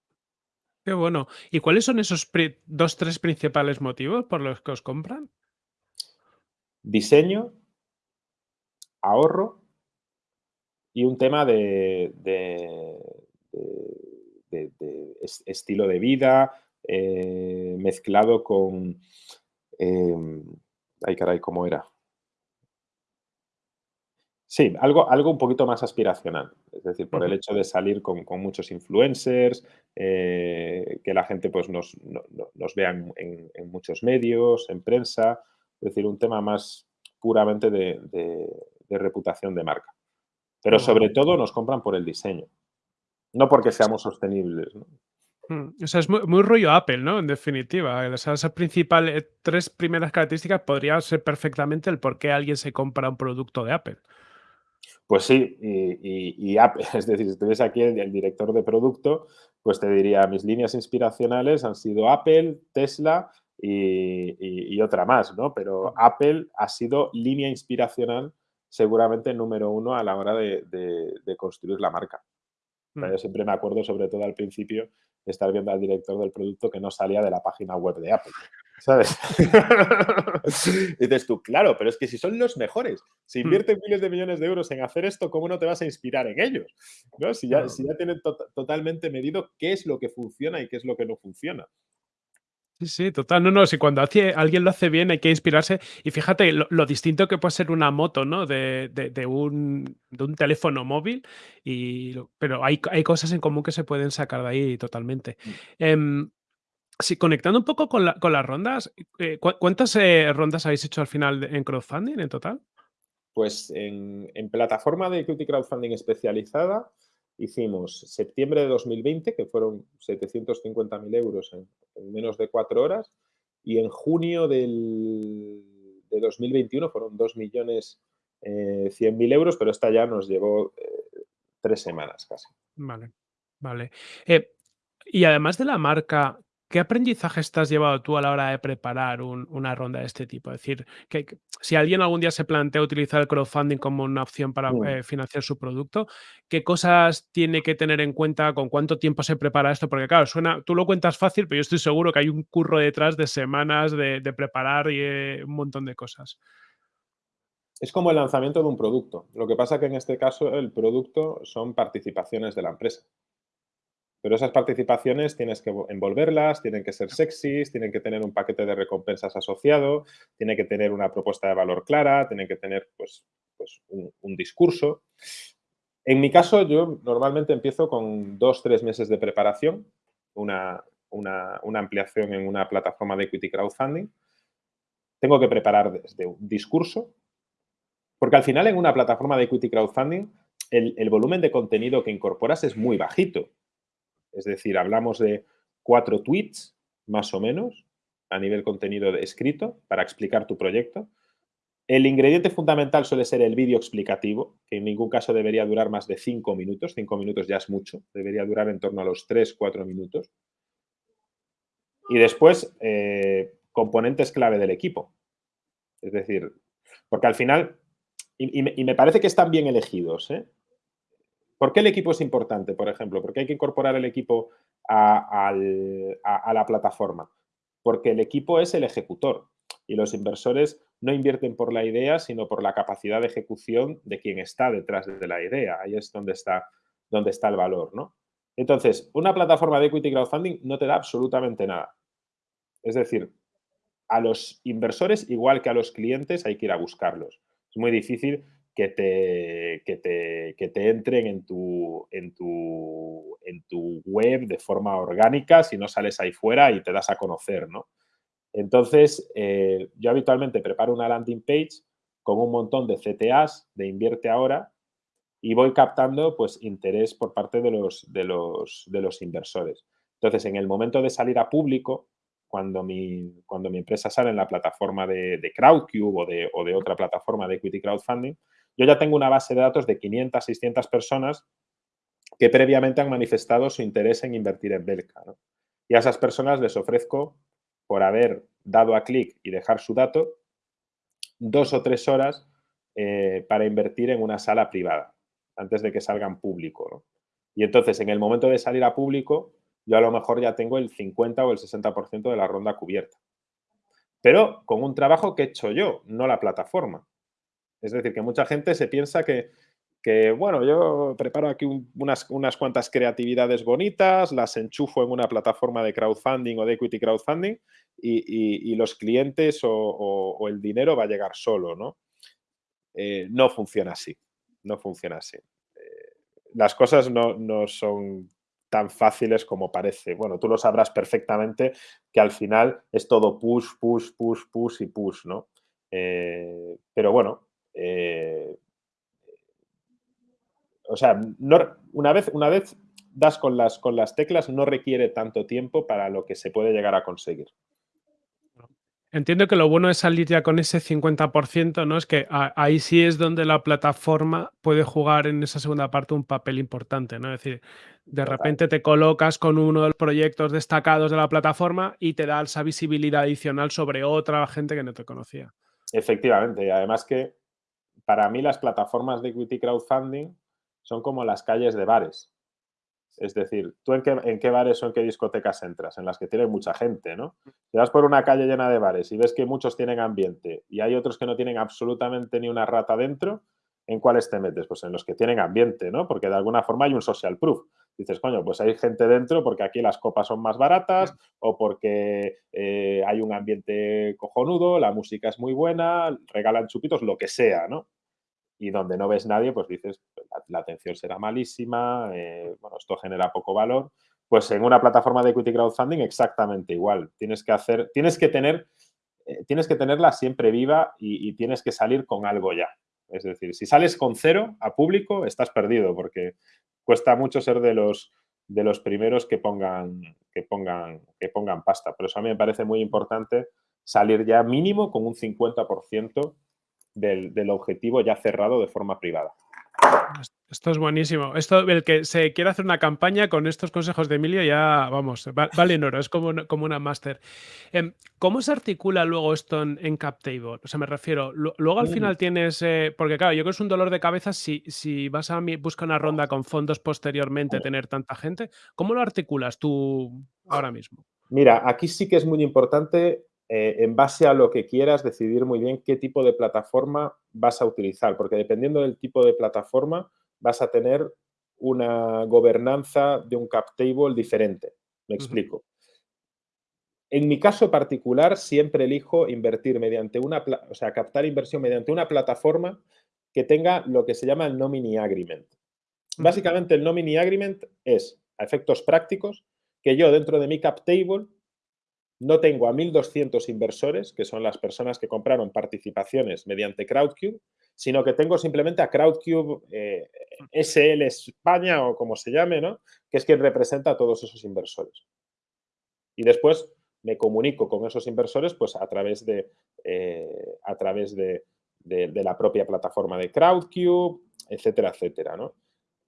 Qué bueno. ¿Y cuáles son esos dos, tres principales motivos por los que os compran? Diseño, ahorro y un tema de, estilo de vida eh, mezclado con... Em, ay, caray, ¿cómo era? Sí, algo, algo un poquito más aspiracional. Es decir, por el hecho de salir con, muchos influencers, eh, que la gente pues, nos, vea en, muchos medios, en prensa. Es decir, un tema más puramente de reputación de marca. Pero sobre todo nos compran por el diseño, no porque seamos sostenibles. Mm, o sea, es muy, rollo Apple, ¿no? En definitiva. O sea, esas principales tres primeras características podrían ser perfectamente el por qué alguien se compra un producto de Apple. Pues sí, y, Apple, (laughs) es decir, si estuviese aquí el, director de producto, pues te diría, mis líneas inspiracionales han sido Apple, Tesla y, otra más, ¿no? Pero Apple ha sido línea inspiracional seguramente número uno a la hora de, construir la marca. Mm. Yo siempre me acuerdo, sobre todo al principio, de estar viendo al director del producto que no salía de la página web de Apple. ¿Sabes? (laughs) dices tú, claro, pero es que si son los mejores, si mm. invierten miles de millones de euros en hacer esto, ¿cómo no te vas a inspirar en ellos? ¿No? Si, ya, si ya tienen totalmente medido qué es lo que funciona y qué es lo que no funciona. Sí, sí, total. No, no, si cuando alguien lo hace bien hay que inspirarse. Y fíjate lo, distinto que puede ser una moto, ¿no? De, un, teléfono móvil. Y, pero hay, hay, cosas en común que se pueden sacar de ahí totalmente. Mm. Em, sí, conectando un poco con, las rondas, eh, ¿cuántas eh, rondas habéis hecho al final en crowdfunding en total? Pues en, en plataforma de equity crowdfunding especializada hicimos septiembre de 2020, que fueron 750.000 euros en, menos de cuatro horas, y en junio del, de 2021 fueron 2.100.000 eh, euros, pero esta ya nos llevó eh, tres semanas casi. Vale, vale. Eh, y además de la marca, ¿Qué aprendizaje has llevado tú a la hora de preparar una ronda de este tipo? Es decir, que, si alguien algún día se plantea utilizar el crowdfunding como una opción para mm. eh, financiar su producto, ¿qué cosas tiene que tener en cuenta? ¿Con cuánto tiempo se prepara esto? Porque claro, suena, tú lo cuentas fácil, pero yo estoy seguro que hay un curro detrás de semanas de, preparar y eh, un montón de cosas. Es como el lanzamiento de un producto. Lo que pasa que en este caso el producto son participaciones de la empresa. Pero esas participaciones tienes que envolverlas, tienen que ser sexys, tienen que tener un paquete de recompensas asociado, tienen que tener una propuesta de valor clara, tienen que tener pues, pues un, discurso. En mi caso, yo normalmente empiezo con dos, tres meses de preparación, una, ampliación en una plataforma de equity crowdfunding. Tengo que preparar desde un discurso, porque al final en una plataforma de equity crowdfunding el, el volumen de contenido que incorporas es muy bajito. Es decir, hablamos de cuatro tweets, más o menos, a nivel contenido escrito, para explicar tu proyecto. El ingrediente fundamental suele ser el vídeo explicativo, que en ningún caso debería durar más de cinco minutos. Cinco minutos ya es mucho. Debería durar en torno a los tres, cuatro minutos. Y después, eh, componentes clave del equipo. Es decir, porque al final, y, me, parece que están bien elegidos, ¿eh? ¿Por qué el equipo es importante, por ejemplo? ¿Por qué hay que incorporar el equipo a, la plataforma? Porque el equipo es el ejecutor y los inversores no invierten por la idea, sino por la capacidad de ejecución de quien está detrás de la idea. Ahí es donde está, donde está el valor, ¿no? Entonces, una plataforma de equity crowdfunding no te da absolutamente nada. Es decir, a los inversores, igual que a los clientes, hay que ir a buscarlos. Es muy difícil que te, que te, que te entren en tu, en, tu, en tu web de forma orgánica si no sales ahí fuera y te das a conocer, ¿no? Entonces, eh, yo habitualmente preparo una landing page con un montón de CTAs de invierte ahora y voy captando pues interés por parte de los, de los, de los inversores. Entonces, en el momento de salir a público, cuando mi, cuando mi empresa sale en la plataforma de, de Crowdcube o de, o de, otra plataforma de equity crowdfunding, yo ya tengo una base de datos de 500, 600 personas que previamente han manifestado su interés en invertir en Belka. Y a esas personas les ofrezco, por haber dado a clic y dejar su dato, dos o tres horas eh, para invertir en una sala privada, antes de que salgan público. Y entonces, en el momento de salir a público, yo a lo mejor ya tengo el 50 o el 60% de la ronda cubierta. Pero con un trabajo que he hecho yo, no la plataforma. Es decir, que mucha gente se piensa que, bueno, yo preparo aquí unas, unas, cuantas creatividades bonitas, las enchufo en una plataforma de crowdfunding o de equity crowdfunding y, los clientes o, el dinero va a llegar solo, ¿no? Eh, no funciona así, no funciona así. Eh, las cosas no, no son tan fáciles como parece. Bueno, tú lo sabrás perfectamente que al final es todo push, push, push, push y push, ¿no? Eh, pero bueno, eh, o sea, no, una, vez, una vez das con las, con las teclas no requiere tanto tiempo para lo que se puede llegar a conseguir. Entiendo que lo bueno es salir ya con ese 50%, ¿no? Es que ahí sí es donde la plataforma puede jugar en esa segunda parte un papel importante, ¿no? Es decir, de repente te colocas con uno de los proyectos destacados de la plataforma y te da esa visibilidad adicional sobre otra gente que no te conocía. Efectivamente, y además que para mí las plataformas de equity crowdfunding son como las calles de bares. Es decir, ¿tú en qué, en qué, bares o en qué discotecas entras? En las que tiene mucha gente, ¿no? Si vas por una calle llena de bares y ves que muchos tienen ambiente y hay otros que no tienen absolutamente ni una rata dentro, ¿en cuáles te metes? Pues en los que tienen ambiente, ¿no? Porque de alguna forma hay un social proof. Dices, coño, pues hay gente dentro porque aquí las copas son más baratas o porque eh, hay un ambiente cojonudo, la música es muy buena, regalan chupitos, lo que sea, ¿no? y donde no ves nadie, pues dices, la, la atención será malísima, eh, bueno, esto genera poco valor. Pues en una plataforma de equity crowdfunding exactamente igual. Tienes que hacer, tienes que tener, eh, tienes que tenerla siempre viva y, y, tienes que salir con algo ya. Es decir, si sales con cero a público, estás perdido porque cuesta mucho ser de los, de los primeros que pongan, que, pongan, que pongan pasta. Por eso a mí me parece muy importante salir ya mínimo con un 50% del, del, objetivo ya cerrado de forma privada. Esto es buenísimo. Esto, el que se quiera hacer una campaña con estos consejos de Emilio ya, vamos, vale en oro, es como, como una máster. Eh, ¿Cómo se articula luego esto en, en CapTable? O sea, me refiero, luego al final tienes, eh, porque claro, yo creo que es un dolor de cabeza si, si vas a buscar una ronda con fondos posteriormente, tener tanta gente. ¿Cómo lo articulas tú ahora mismo? Mira, aquí sí que es muy importante eh, en base a lo que quieras, decidir muy bien qué tipo de plataforma vas a utilizar, porque dependiendo del tipo de plataforma vas a tener una gobernanza de un cap table diferente. Me explico. Uh -huh. En mi caso particular, siempre elijo invertir mediante una, o sea, captar inversión mediante una plataforma que tenga lo que se llama el nominee agreement. Básicamente, el nominee agreement es, a efectos prácticos, que yo dentro de mi cap table no tengo a 1.200 inversores, que son las personas que compraron participaciones mediante Crowdcube, sino que tengo simplemente a Crowdcube eh, SL España o como se llame, ¿no? que es quien representa a todos esos inversores. Y después me comunico con esos inversores pues, a través de, eh, a través de, la propia plataforma de Crowdcube, etcétera, etcétera. ¿no?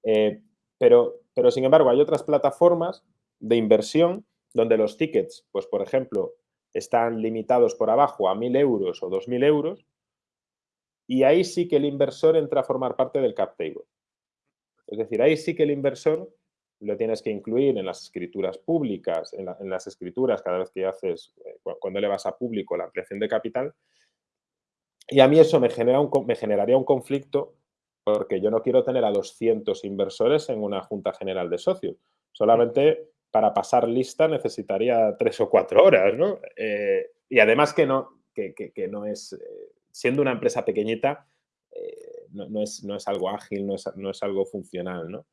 Eh, pero, pero, sin embargo, hay otras plataformas de inversión donde los tickets, pues por ejemplo, están limitados por abajo a 1.000 euros o 2.000 euros, y ahí sí que el inversor entra a formar parte del cap table. Es decir, ahí sí que el inversor lo tienes que incluir en las escrituras públicas, en, la, en las escrituras cada vez que haces, eh, cuando le vas a público la ampliación de capital, y a mí eso me, genera un, me generaría un conflicto porque yo no quiero tener a 200 inversores en una junta general de socios. Solamente para pasar lista necesitaría tres o cuatro horas, ¿no? Eh, y además que no, que, no es, eh, siendo una empresa pequeñita, eh, no, es, no es algo ágil, no es, no es algo funcional, ¿no?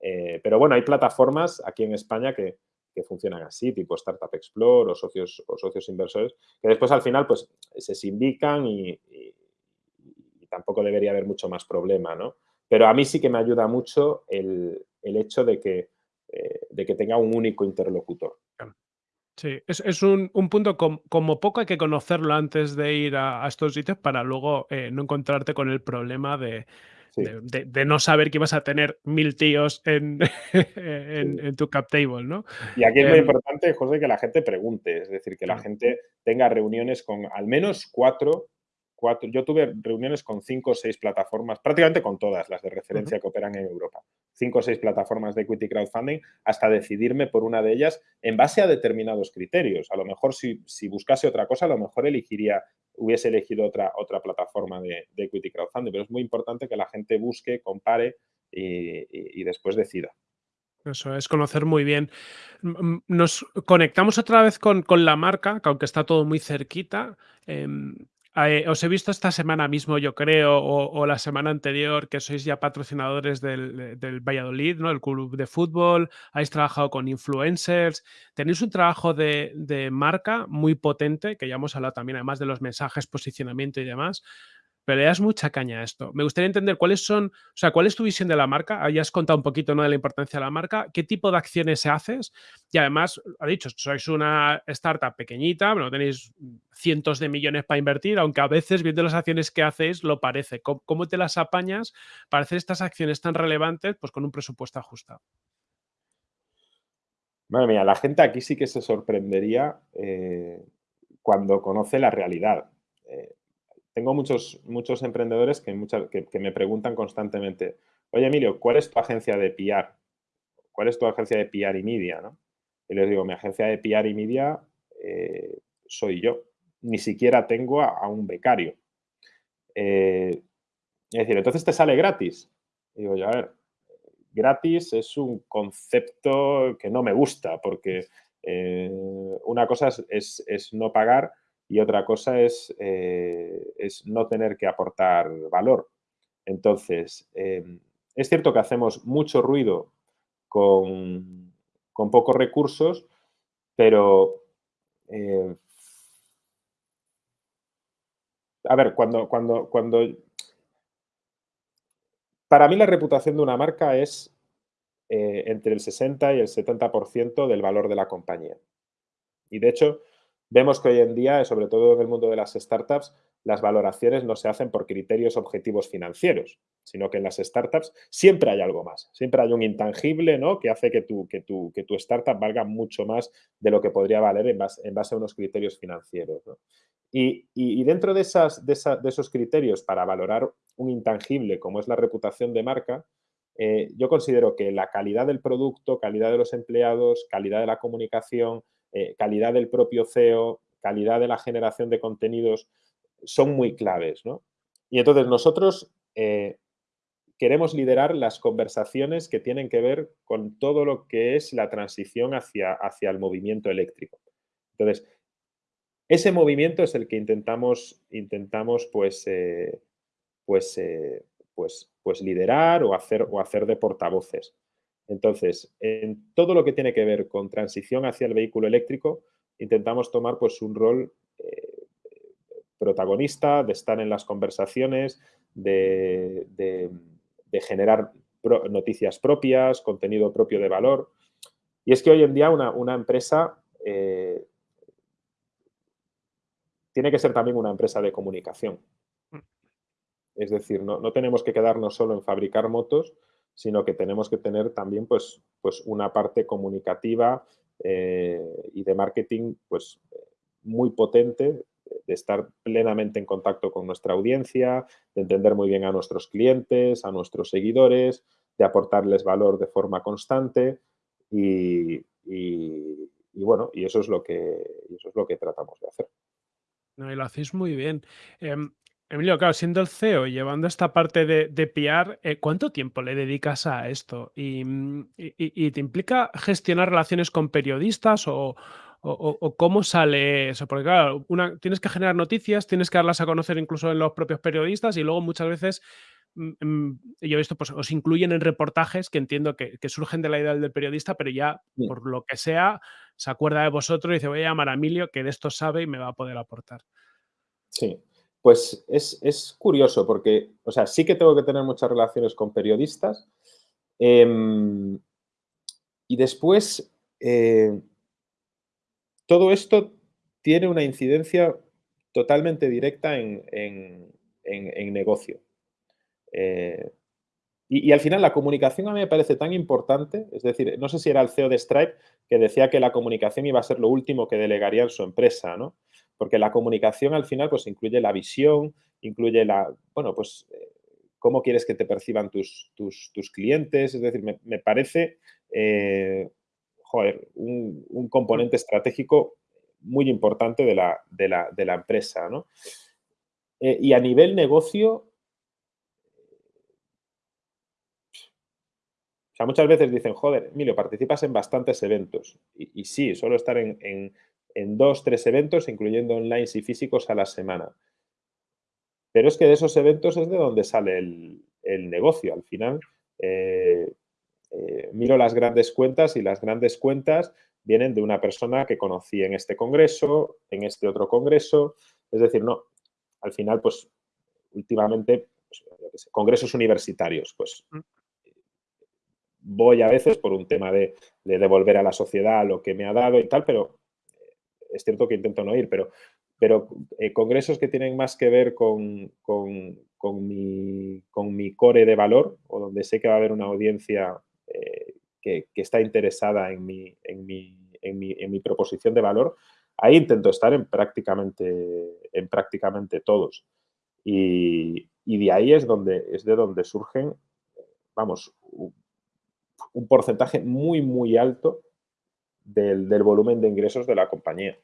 Pero bueno, hay plataformas aquí en España que, que, funcionan así, tipo Startup Explore o socios, o socios inversores, que después al final pues se sindican y, y, tampoco debería haber mucho más problema, ¿no? Pero a mí sí que me ayuda mucho el, el hecho de que, eh, de que tenga un único interlocutor. Sí, es, es un, un, punto como poco hay que conocerlo antes de ir a, a estos sitios para luego eh, no encontrarte con el problema de, Sí. de, de, de, no saber que ibas a tener mil tíos en, (laughs) en, Sí. en tu cap table, ¿no? Y aquí es muy Eh, importante, José, que la gente pregunte, es decir, que la gente tenga reuniones con al menos cuatro, cuatro. Yo tuve reuniones con cinco o seis plataformas, prácticamente con todas las de Uh -huh. referencia que operan en Europa. Cinco o seis plataformas de equity crowdfunding hasta decidirme por una de ellas en base a determinados criterios. A lo mejor si, si buscase otra cosa, a lo mejor elegiría, hubiese elegido otra, otra plataforma de, de equity crowdfunding, pero es muy importante que la gente busque, compare y, y, y después decida. Eso es, conocer muy bien. Nos conectamos otra vez con, con la marca, que aunque está todo muy cerquita. Eh, eh, os he visto esta semana mismo, yo creo, o, o, la semana anterior, que sois ya patrocinadores del, del, Valladolid, ¿no? El club de fútbol, habéis trabajado con influencers, tenéis un trabajo de, de marca muy potente, que ya hemos hablado también, además de los mensajes, posicionamiento y demás pero le das mucha caña a esto. Me gustaría entender cuáles son, o sea, cuál es tu visión de la marca. Ahí has contado un poquito ¿no? de la importancia de la marca, qué tipo de acciones haces y además, ha dicho, sois una startup pequeñita, no tenéis cientos de millones para invertir, aunque a veces viendo las acciones que hacéis lo parece. ¿Cómo, cómo te las apañas para hacer estas acciones tan relevantes pues con un presupuesto ajustado? Madre mía, la gente aquí sí que se sorprendería eh, cuando conoce la realidad. Eh, tengo muchos, muchos emprendedores que, muchas, que, me preguntan constantemente, oye Emilio, ¿cuál es tu agencia de PR? ¿Cuál es tu agencia de PR y media? Y les digo, mi agencia de PR y media eh, soy yo. Ni siquiera tengo a, a un becario. Eh, es decir, entonces te sale gratis. Y digo yo, a ver, gratis es un concepto que no me gusta porque eh, una cosa es, es, es no pagar y otra cosa es, eh, es no tener que aportar valor. Entonces, eh, es cierto que hacemos mucho ruido con, con pocos recursos, pero eh, a ver, cuando, cuando, cuando para mí la reputación de una marca es eh, entre el 60 y el 70% del valor de la compañía. Y de hecho, Vemos que hoy en día, sobre todo en el mundo de las startups, las valoraciones no se hacen por criterios objetivos financieros, sino que en las startups siempre hay algo más, siempre hay un intangible ¿no? que hace que tu, que, tu, que tu startup valga mucho más de lo que podría valer en base, a unos criterios financieros. y, y, dentro de, esas, de, esa, de, esos criterios para valorar un intangible como es la reputación de marca, eh, yo considero que la calidad del producto, calidad de los empleados, calidad de la comunicación, eh, calidad del propio CEO, calidad de la generación de contenidos, son muy claves. ¿no? Y entonces nosotros eh, queremos liderar las conversaciones que tienen que ver con todo lo que es la transición hacia, hacia el movimiento eléctrico. Entonces, ese movimiento es el que intentamos, intentamos pues, eh, pues, pues, pues liderar o hacer, o hacer de portavoces. Entonces, en todo lo que tiene que ver con transición hacia el vehículo eléctrico, intentamos tomar pues, un rol eh, protagonista, de estar en las conversaciones, de, de, de generar pro, noticias propias, contenido propio de valor. Y es que hoy en día una, una empresa eh, tiene que ser también una empresa de comunicación. Es decir, no, no tenemos que quedarnos solo en fabricar motos, sino que tenemos que tener también pues, pues una parte comunicativa eh, y de marketing pues, muy potente, de estar plenamente en contacto con nuestra audiencia, de entender muy bien a nuestros clientes, a nuestros seguidores, de aportarles valor de forma constante y, y, bueno, y eso es lo que, eso es lo que tratamos de hacer. No, lo hacéis muy bien. Eh, Emilio, claro, siendo el CEO y llevando esta parte de, de PR, eh, ¿cuánto tiempo le dedicas a esto? ¿Y, y, y, te implica gestionar relaciones con periodistas o, o, o, cómo sale eso? Porque claro, una, tienes que generar noticias, tienes que darlas a conocer incluso en los propios periodistas y luego muchas veces mm, mm, yo he visto, pues os incluyen en reportajes que entiendo que, surgen de la idea del periodista, pero ya por lo que sea se acuerda de vosotros y dice voy a llamar a Emilio que de esto sabe y me va a poder aportar. Sí, pues es, curioso porque, o sea, sí que tengo que tener muchas relaciones con periodistas em, y después eh, todo esto tiene una incidencia totalmente directa en, negocio. Eh, y, al final la comunicación a mí me parece tan importante, es decir, no sé si era el CEO de Stripe que decía que la comunicación iba a ser lo último que delegaría en su empresa, ¿no? Porque la comunicación al final pues incluye la visión, incluye la, bueno, pues eh, cómo quieres que te perciban tus, tus, clientes, es decir, me, parece, eh, joder, un, componente estratégico muy importante de la, de la, empresa, ¿no? Eh, y a nivel negocio, muchas veces dicen, joder, Emilio, participas en bastantes eventos. Y, sí, suelo estar en, dos, tres eventos, incluyendo online y físicos a la semana. Pero es que de esos eventos es de donde sale el, negocio. Al final, eh, eh, miro las grandes cuentas y las grandes cuentas vienen de una persona que conocí en este congreso, en este otro congreso. Es decir, no, al final, pues, últimamente, pues, congresos universitarios, pues, mm. voy a veces por un tema de, devolver a la sociedad lo que me ha dado y tal, pero es cierto que intento no ir, pero, pero eh, congresos que tienen más que ver con, mi, con, mi, core de valor o donde sé que va a haber una audiencia eh, que, está interesada en mi, en, mi, en, en mi, proposición de valor, ahí intento estar en prácticamente, en prácticamente todos. Y, de ahí es, donde, es de donde surgen, vamos, un, porcentaje muy, muy alto del, volumen de ingresos de la compañía.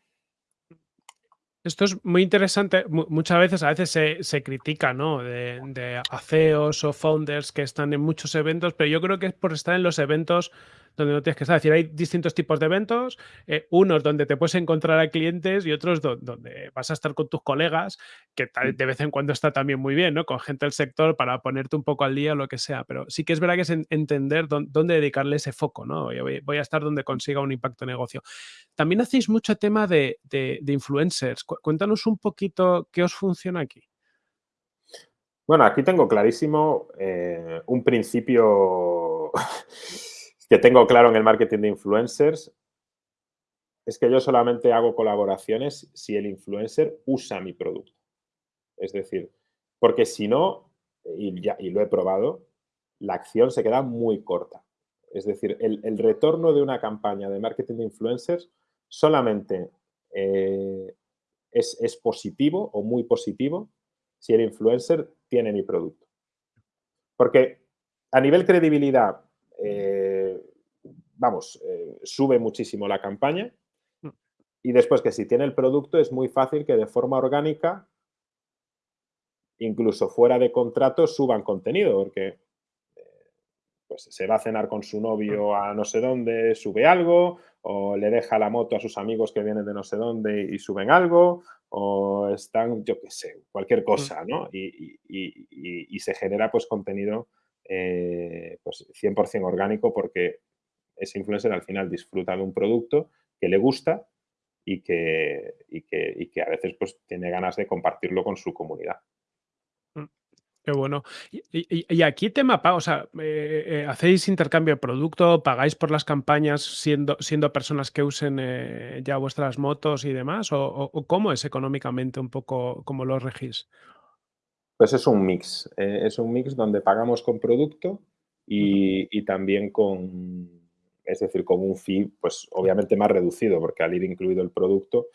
Esto es muy interesante. muchas veces, a veces se, se critica, ¿no? De, de ACEOs o founders que están en muchos eventos, pero yo creo que es por estar en los eventos donde no tienes que estar. Es decir, hay distintos tipos de eventos, eh, unos donde te puedes encontrar a clientes y otros donde vas a estar con tus colegas, que de vez en cuando está también muy bien, ¿no? Con gente del sector para ponerte un poco al día o lo que sea. Pero sí que es verdad que es entender dónde, dedicarle ese foco, ¿no? Voy, a estar donde consiga un impacto de negocio. También hacéis mucho tema de, influencers. Cuéntanos un poquito qué os funciona aquí. Bueno, aquí tengo clarísimo eh, un principio que tengo claro en el marketing de influencers es que yo solamente hago colaboraciones si el influencer usa mi producto. Es decir, porque si no, y, lo he probado, la acción se queda muy corta. Es decir, el, retorno de una campaña de marketing de influencers solamente eh, es, es, positivo o muy positivo si el influencer tiene mi producto. Porque a nivel credibilidad, eh, vamos, eh, sube muchísimo la campaña mm. y después que si tiene el producto es muy fácil que de forma orgánica, incluso fuera de contrato, suban contenido porque eh, pues se va a cenar con su novio a no sé dónde, sube algo, o le deja la moto a sus amigos que vienen de no sé dónde y suben algo, o están, yo qué sé, cualquier mm. cosa, ¿no? Y, y se genera pues contenido eh, pues 100% orgánico porque ese influencer al final disfruta de un producto que le gusta y que, que, a veces pues tiene ganas de compartirlo con su comunidad. Mm, qué bueno. Y, aquí tema o sea, eh, eh, ¿hacéis intercambio de producto? ¿Pagáis por las campañas siendo, siendo personas que usen ya vuestras motos y demás? ¿O, o, cómo es económicamente un poco, cómo lo regís? Pues es un mix, eh, es un mix donde pagamos con producto y, también con, es decir, con un fee, pues obviamente más reducido, porque al ir incluido el producto.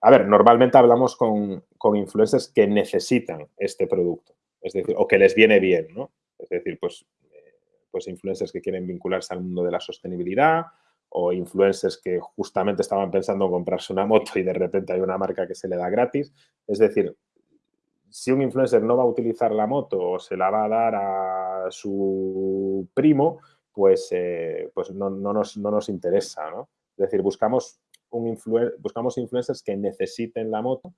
A ver, normalmente hablamos con, influencers que necesitan este producto, es decir, o que les viene bien, ¿no? Es decir, pues, eh, pues influencers que quieren vincularse al mundo de la sostenibilidad o influencers que justamente estaban pensando en comprarse una moto y de repente hay una marca que se le da gratis. Es decir, si un influencer no va a utilizar la moto o se la va a dar a su primo, pues, eh, pues no, nos, interesa, ¿no? Es decir, buscamos, un buscamos influencers que necesiten la moto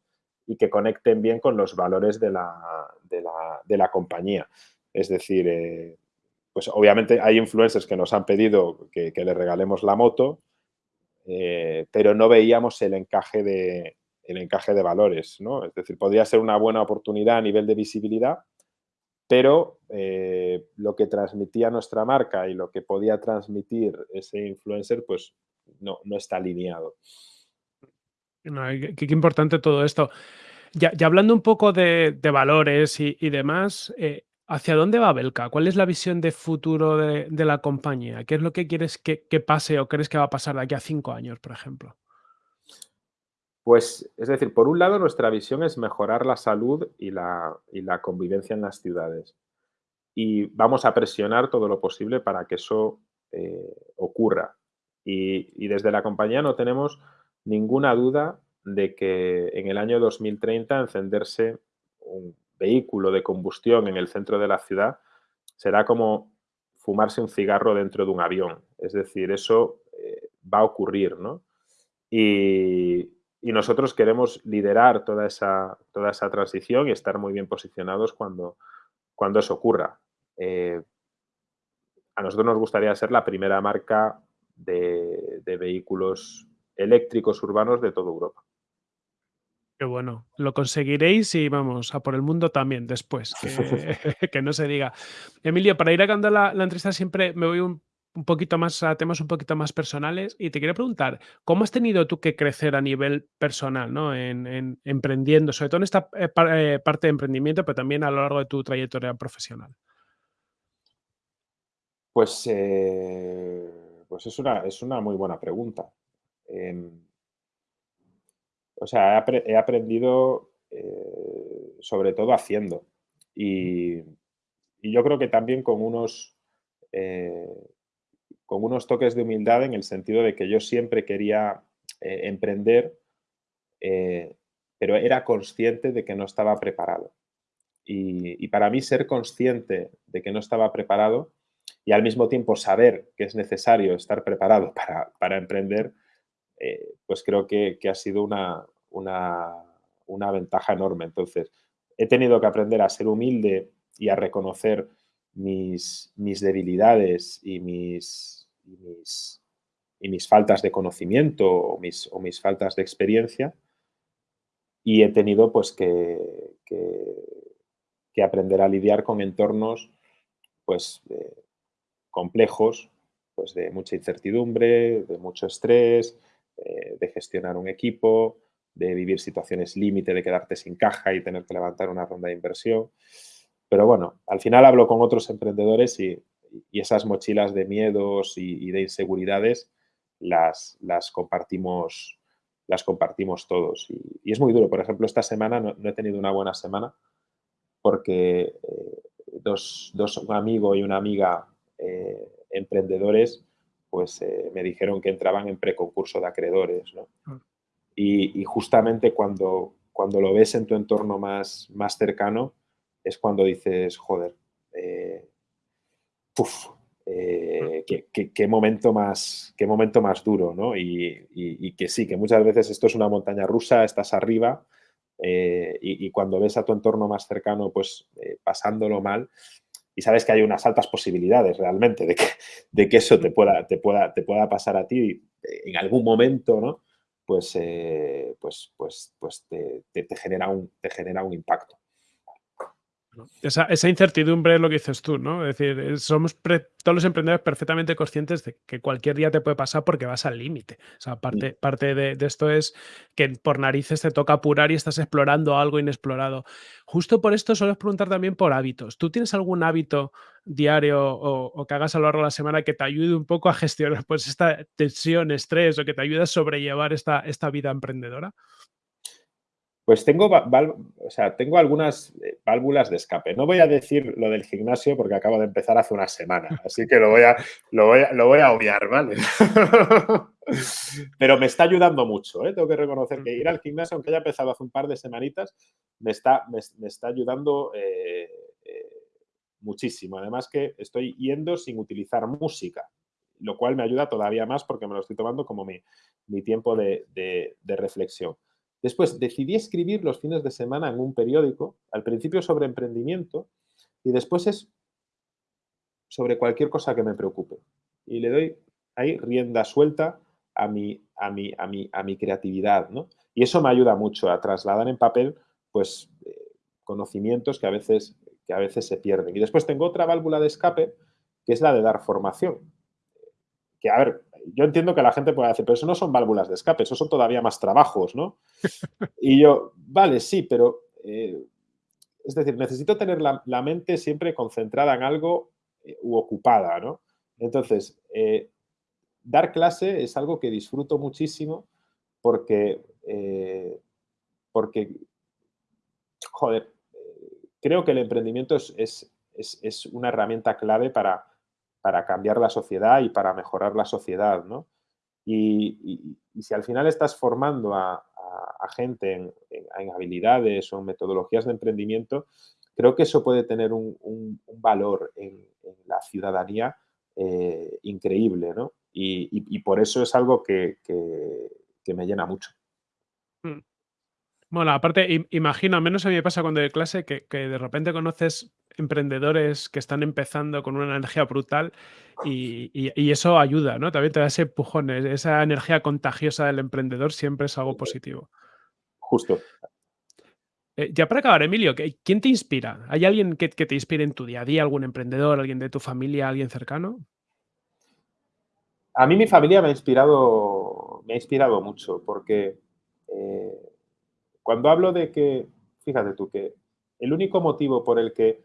y que conecten bien con los valores de la, de la, compañía. Es decir, eh, pues obviamente hay influencers que nos han pedido que, que le regalemos la moto, eh, pero no veíamos el encaje, de, el encaje de valores, ¿no? Es decir, podría ser una buena oportunidad a nivel de visibilidad, pero eh, lo que transmitía nuestra marca y lo que podía transmitir ese influencer, pues no, no está alineado. qué, importante todo esto. Ya, hablando un poco de, valores y, demás, eh, ¿hacia dónde va Belka? ¿Cuál es la visión de futuro de, la compañía? ¿Qué es lo que quieres que, pase o crees que va a pasar de aquí a cinco años, por ejemplo? Pues, es decir, por un lado, nuestra visión es mejorar la salud y la, convivencia en las ciudades. Y vamos a presionar todo lo posible para que eso eh, ocurra. Y, desde la compañía no tenemos ninguna duda de que en el año 2030 encenderse un vehículo de combustión en el centro de la ciudad será como fumarse un cigarro dentro de un avión. Es decir, eso eh, va a ocurrir, ¿no? Y, y nosotros queremos liderar toda esa, toda esa transición y estar muy bien posicionados cuando, cuando eso ocurra. Eh, a nosotros nos gustaría ser la primera marca de, vehículos eléctricos urbanos de toda Europa. Qué bueno, lo conseguiréis y vamos, a por el mundo también después, que, (laughs) (laughs) no se diga. Emilio, para ir acabando la, la entrevista siempre me voy un un poquito más a temas un poquito más personales y te quería preguntar, ¿cómo has tenido tú que crecer a nivel personal, ¿no? en, emprendiendo, sobre todo en esta eh, eh, parte de emprendimiento, pero también a lo largo de tu trayectoria profesional? Pues, eh, pues es, una, es una muy buena pregunta. Em, o sea, he, aprendido sobre todo haciendo y, yo creo que también con unos con unos toques de humildad en el sentido de que yo siempre quería eh, emprender, eh, pero era consciente de que no estaba preparado. Y, para mí ser consciente de que no estaba preparado y al mismo tiempo saber que es necesario estar preparado para, emprender, eh, pues creo que, ha sido una, una, ventaja enorme. Entonces, he tenido que aprender a ser humilde y a reconocer mis, debilidades y mis, y mis, faltas de conocimiento o mis, o mis, faltas de experiencia y he tenido pues que, que, aprender a lidiar con entornos pues complejos, pues de mucha incertidumbre, de mucho estrés, eh, de gestionar un equipo, de vivir situaciones límite, de quedarte sin caja y tener que levantar una ronda de inversión. Pero bueno, al final hablo con otros emprendedores y, y esas mochilas de miedos y, de inseguridades las, las, compartimos, las compartimos todos. Y, es muy duro. Por ejemplo, esta semana no, he tenido una buena semana porque eh, dos, dos, un amigo y una amiga eh, emprendedores pues eh, me dijeron que entraban en preconcurso de acreedores. ¿no? Ah. Y, y, justamente cuando, cuando lo ves en tu entorno más, más cercano es cuando dices, joder, eh, qué, momento más, qué momento más duro, ¿no? Y, que sí, que muchas veces esto es una montaña rusa, estás arriba eh, y, cuando ves a tu entorno más cercano, pues eh, pasándolo mal, y sabes que hay unas altas posibilidades realmente de que, de que eso te pueda, te, pueda, te pueda pasar a ti en algún momento, ¿no? Pues, pues, pues, pues te, genera un, te genera un impacto. Esa, incertidumbre es lo que dices tú, ¿no? Es decir, somos todos los emprendedores perfectamente conscientes de que cualquier día te puede pasar porque vas al límite. O sea, parte, parte de, esto es que por narices te toca apurar y estás explorando algo inexplorado. Justo por esto suelo preguntar también por hábitos. ¿Tú tienes algún hábito diario o, que hagas a lo largo de la semana que te ayude un poco a gestionar pues, esta tensión, estrés o que te ayude a sobrellevar esta, esta vida emprendedora? Pues tengo, o sea, tengo algunas eh, válvulas de escape. No voy a decir lo del gimnasio porque acabo de empezar hace una semana, así que lo voy a, lo voy a, lo voy a obviar, ¿vale? (laughs) Pero me está ayudando mucho, ¿eh? Tengo que reconocer que ir al gimnasio, aunque haya empezado hace un par de semanitas, me está, me, está ayudando eh, muchísimo. Además que estoy yendo sin utilizar música, lo cual me ayuda todavía más porque me lo estoy tomando como mi, mi tiempo de, de reflexión. Después decidí escribir los fines de semana en un periódico, al principio sobre emprendimiento, y después es sobre cualquier cosa que me preocupe. Y le doy ahí rienda suelta a mi, a mi, a mi, a mi creatividad, ¿no? Y eso me ayuda mucho a trasladar en papel, pues, eh, conocimientos que a, veces, que a veces se pierden. Y después tengo otra válvula de escape, que es la de dar formación. Que, a ver, yo entiendo que la gente puede decir, pero eso no son válvulas de escape, eso son todavía más trabajos, ¿no? (laughs) Y yo, vale, sí, pero... Eh, es decir, necesito tener la, mente siempre concentrada en algo eh, u ocupada, ¿no? Entonces, dar clase es algo que disfruto muchísimo porque, eh, porque joder, creo que el emprendimiento es, una herramienta clave para, para, cambiar la sociedad y para mejorar la sociedad, ¿no? Y, si al final estás formando a, gente en, habilidades o en metodologías de emprendimiento, creo que eso puede tener un, valor en, la ciudadanía eh, increíble, ¿no? Y, por eso es algo que, me llena mucho. Bueno, aparte, imagino, al menos a mí me pasa cuando doy clase, que, de repente conoces emprendedores que están empezando con una energía brutal y, eso ayuda, ¿no? También te da ese empujón, e, esa energía contagiosa del emprendedor siempre es algo positivo. Justo. Eh, ya para acabar, Emilio, ¿quién te inspira? ¿Hay alguien que, que te inspire en tu día a día? ¿Algún emprendedor, alguien de tu familia, alguien cercano? A mí mi familia me ha inspirado, me ha inspirado mucho porque eh, cuando hablo de que, fíjate tú, que el único motivo por el que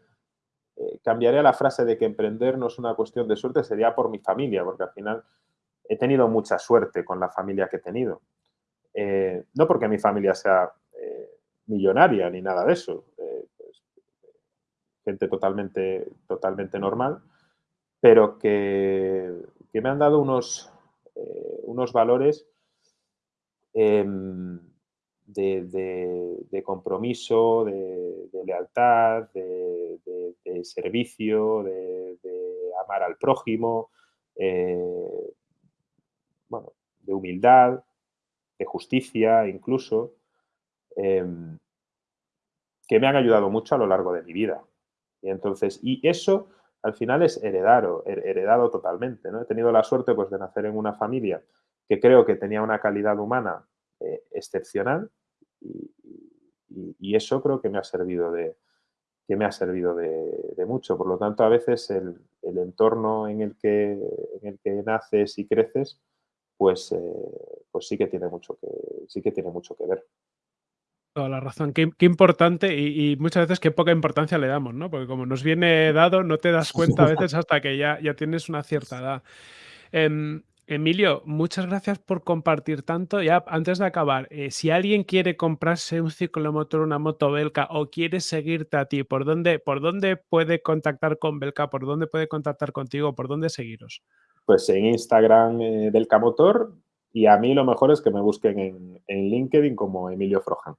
eh, cambiaría la frase de que emprender no es una cuestión de suerte sería por mi familia, porque al final he tenido mucha suerte con la familia que he tenido. Eh, no porque mi familia sea millonaria ni nada de eso, pues, gente totalmente, totalmente normal, pero que que me han dado unos, eh, unos valores em, de, compromiso, de, lealtad, de, servicio, de, amar al prójimo, eh, bueno, de humildad, de justicia incluso, em, que me han ayudado mucho a lo largo de mi vida. Y entonces, y eso al final es heredado, heredado totalmente. ¿no? He tenido la suerte pues, de nacer en una familia que creo que tenía una calidad humana eh, excepcional y, eso creo que me ha servido de, que me ha servido de, mucho. Por lo tanto, a veces el, entorno en el, que, en el que naces y creces, pues, eh, pues sí, que tiene mucho que, sí que tiene mucho que ver. Toda la razón. Qué, importante y, muchas veces qué poca importancia le damos, ¿no? Porque como nos viene dado, no te das cuenta a veces hasta que ya, ya tienes una cierta edad. Em, Emilio, muchas gracias por compartir tanto. Ya antes de acabar, eh, si alguien quiere comprarse un ciclomotor, una moto Belka o quiere seguirte a ti, ¿por dónde, por dónde puede contactar con Belka? ¿Por dónde puede contactar contigo? ¿Por dónde seguiros? Pues en Instagram eh, Belka Motor y a mí lo mejor es que me busquen en, LinkedIn como Emilio Frojan.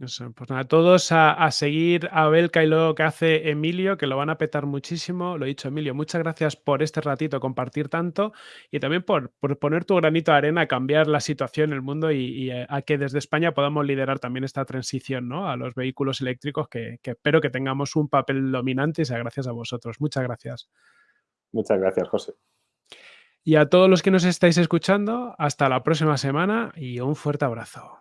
Eso, pues nada, todos a, seguir a Belka y lo que hace Emilio, que lo van a petar muchísimo. Lo he dicho, Emilio, muchas gracias por este ratito, compartir tanto y también por, poner tu granito de arena a cambiar la situación en el mundo y, eh, a que desde España podamos liderar también esta transición ¿no? a los vehículos eléctricos, que, que espero que tengamos un papel dominante y sea gracias a vosotros. Muchas gracias. Muchas gracias, José. Y a todos los que nos estáis escuchando, hasta la próxima semana y un fuerte abrazo.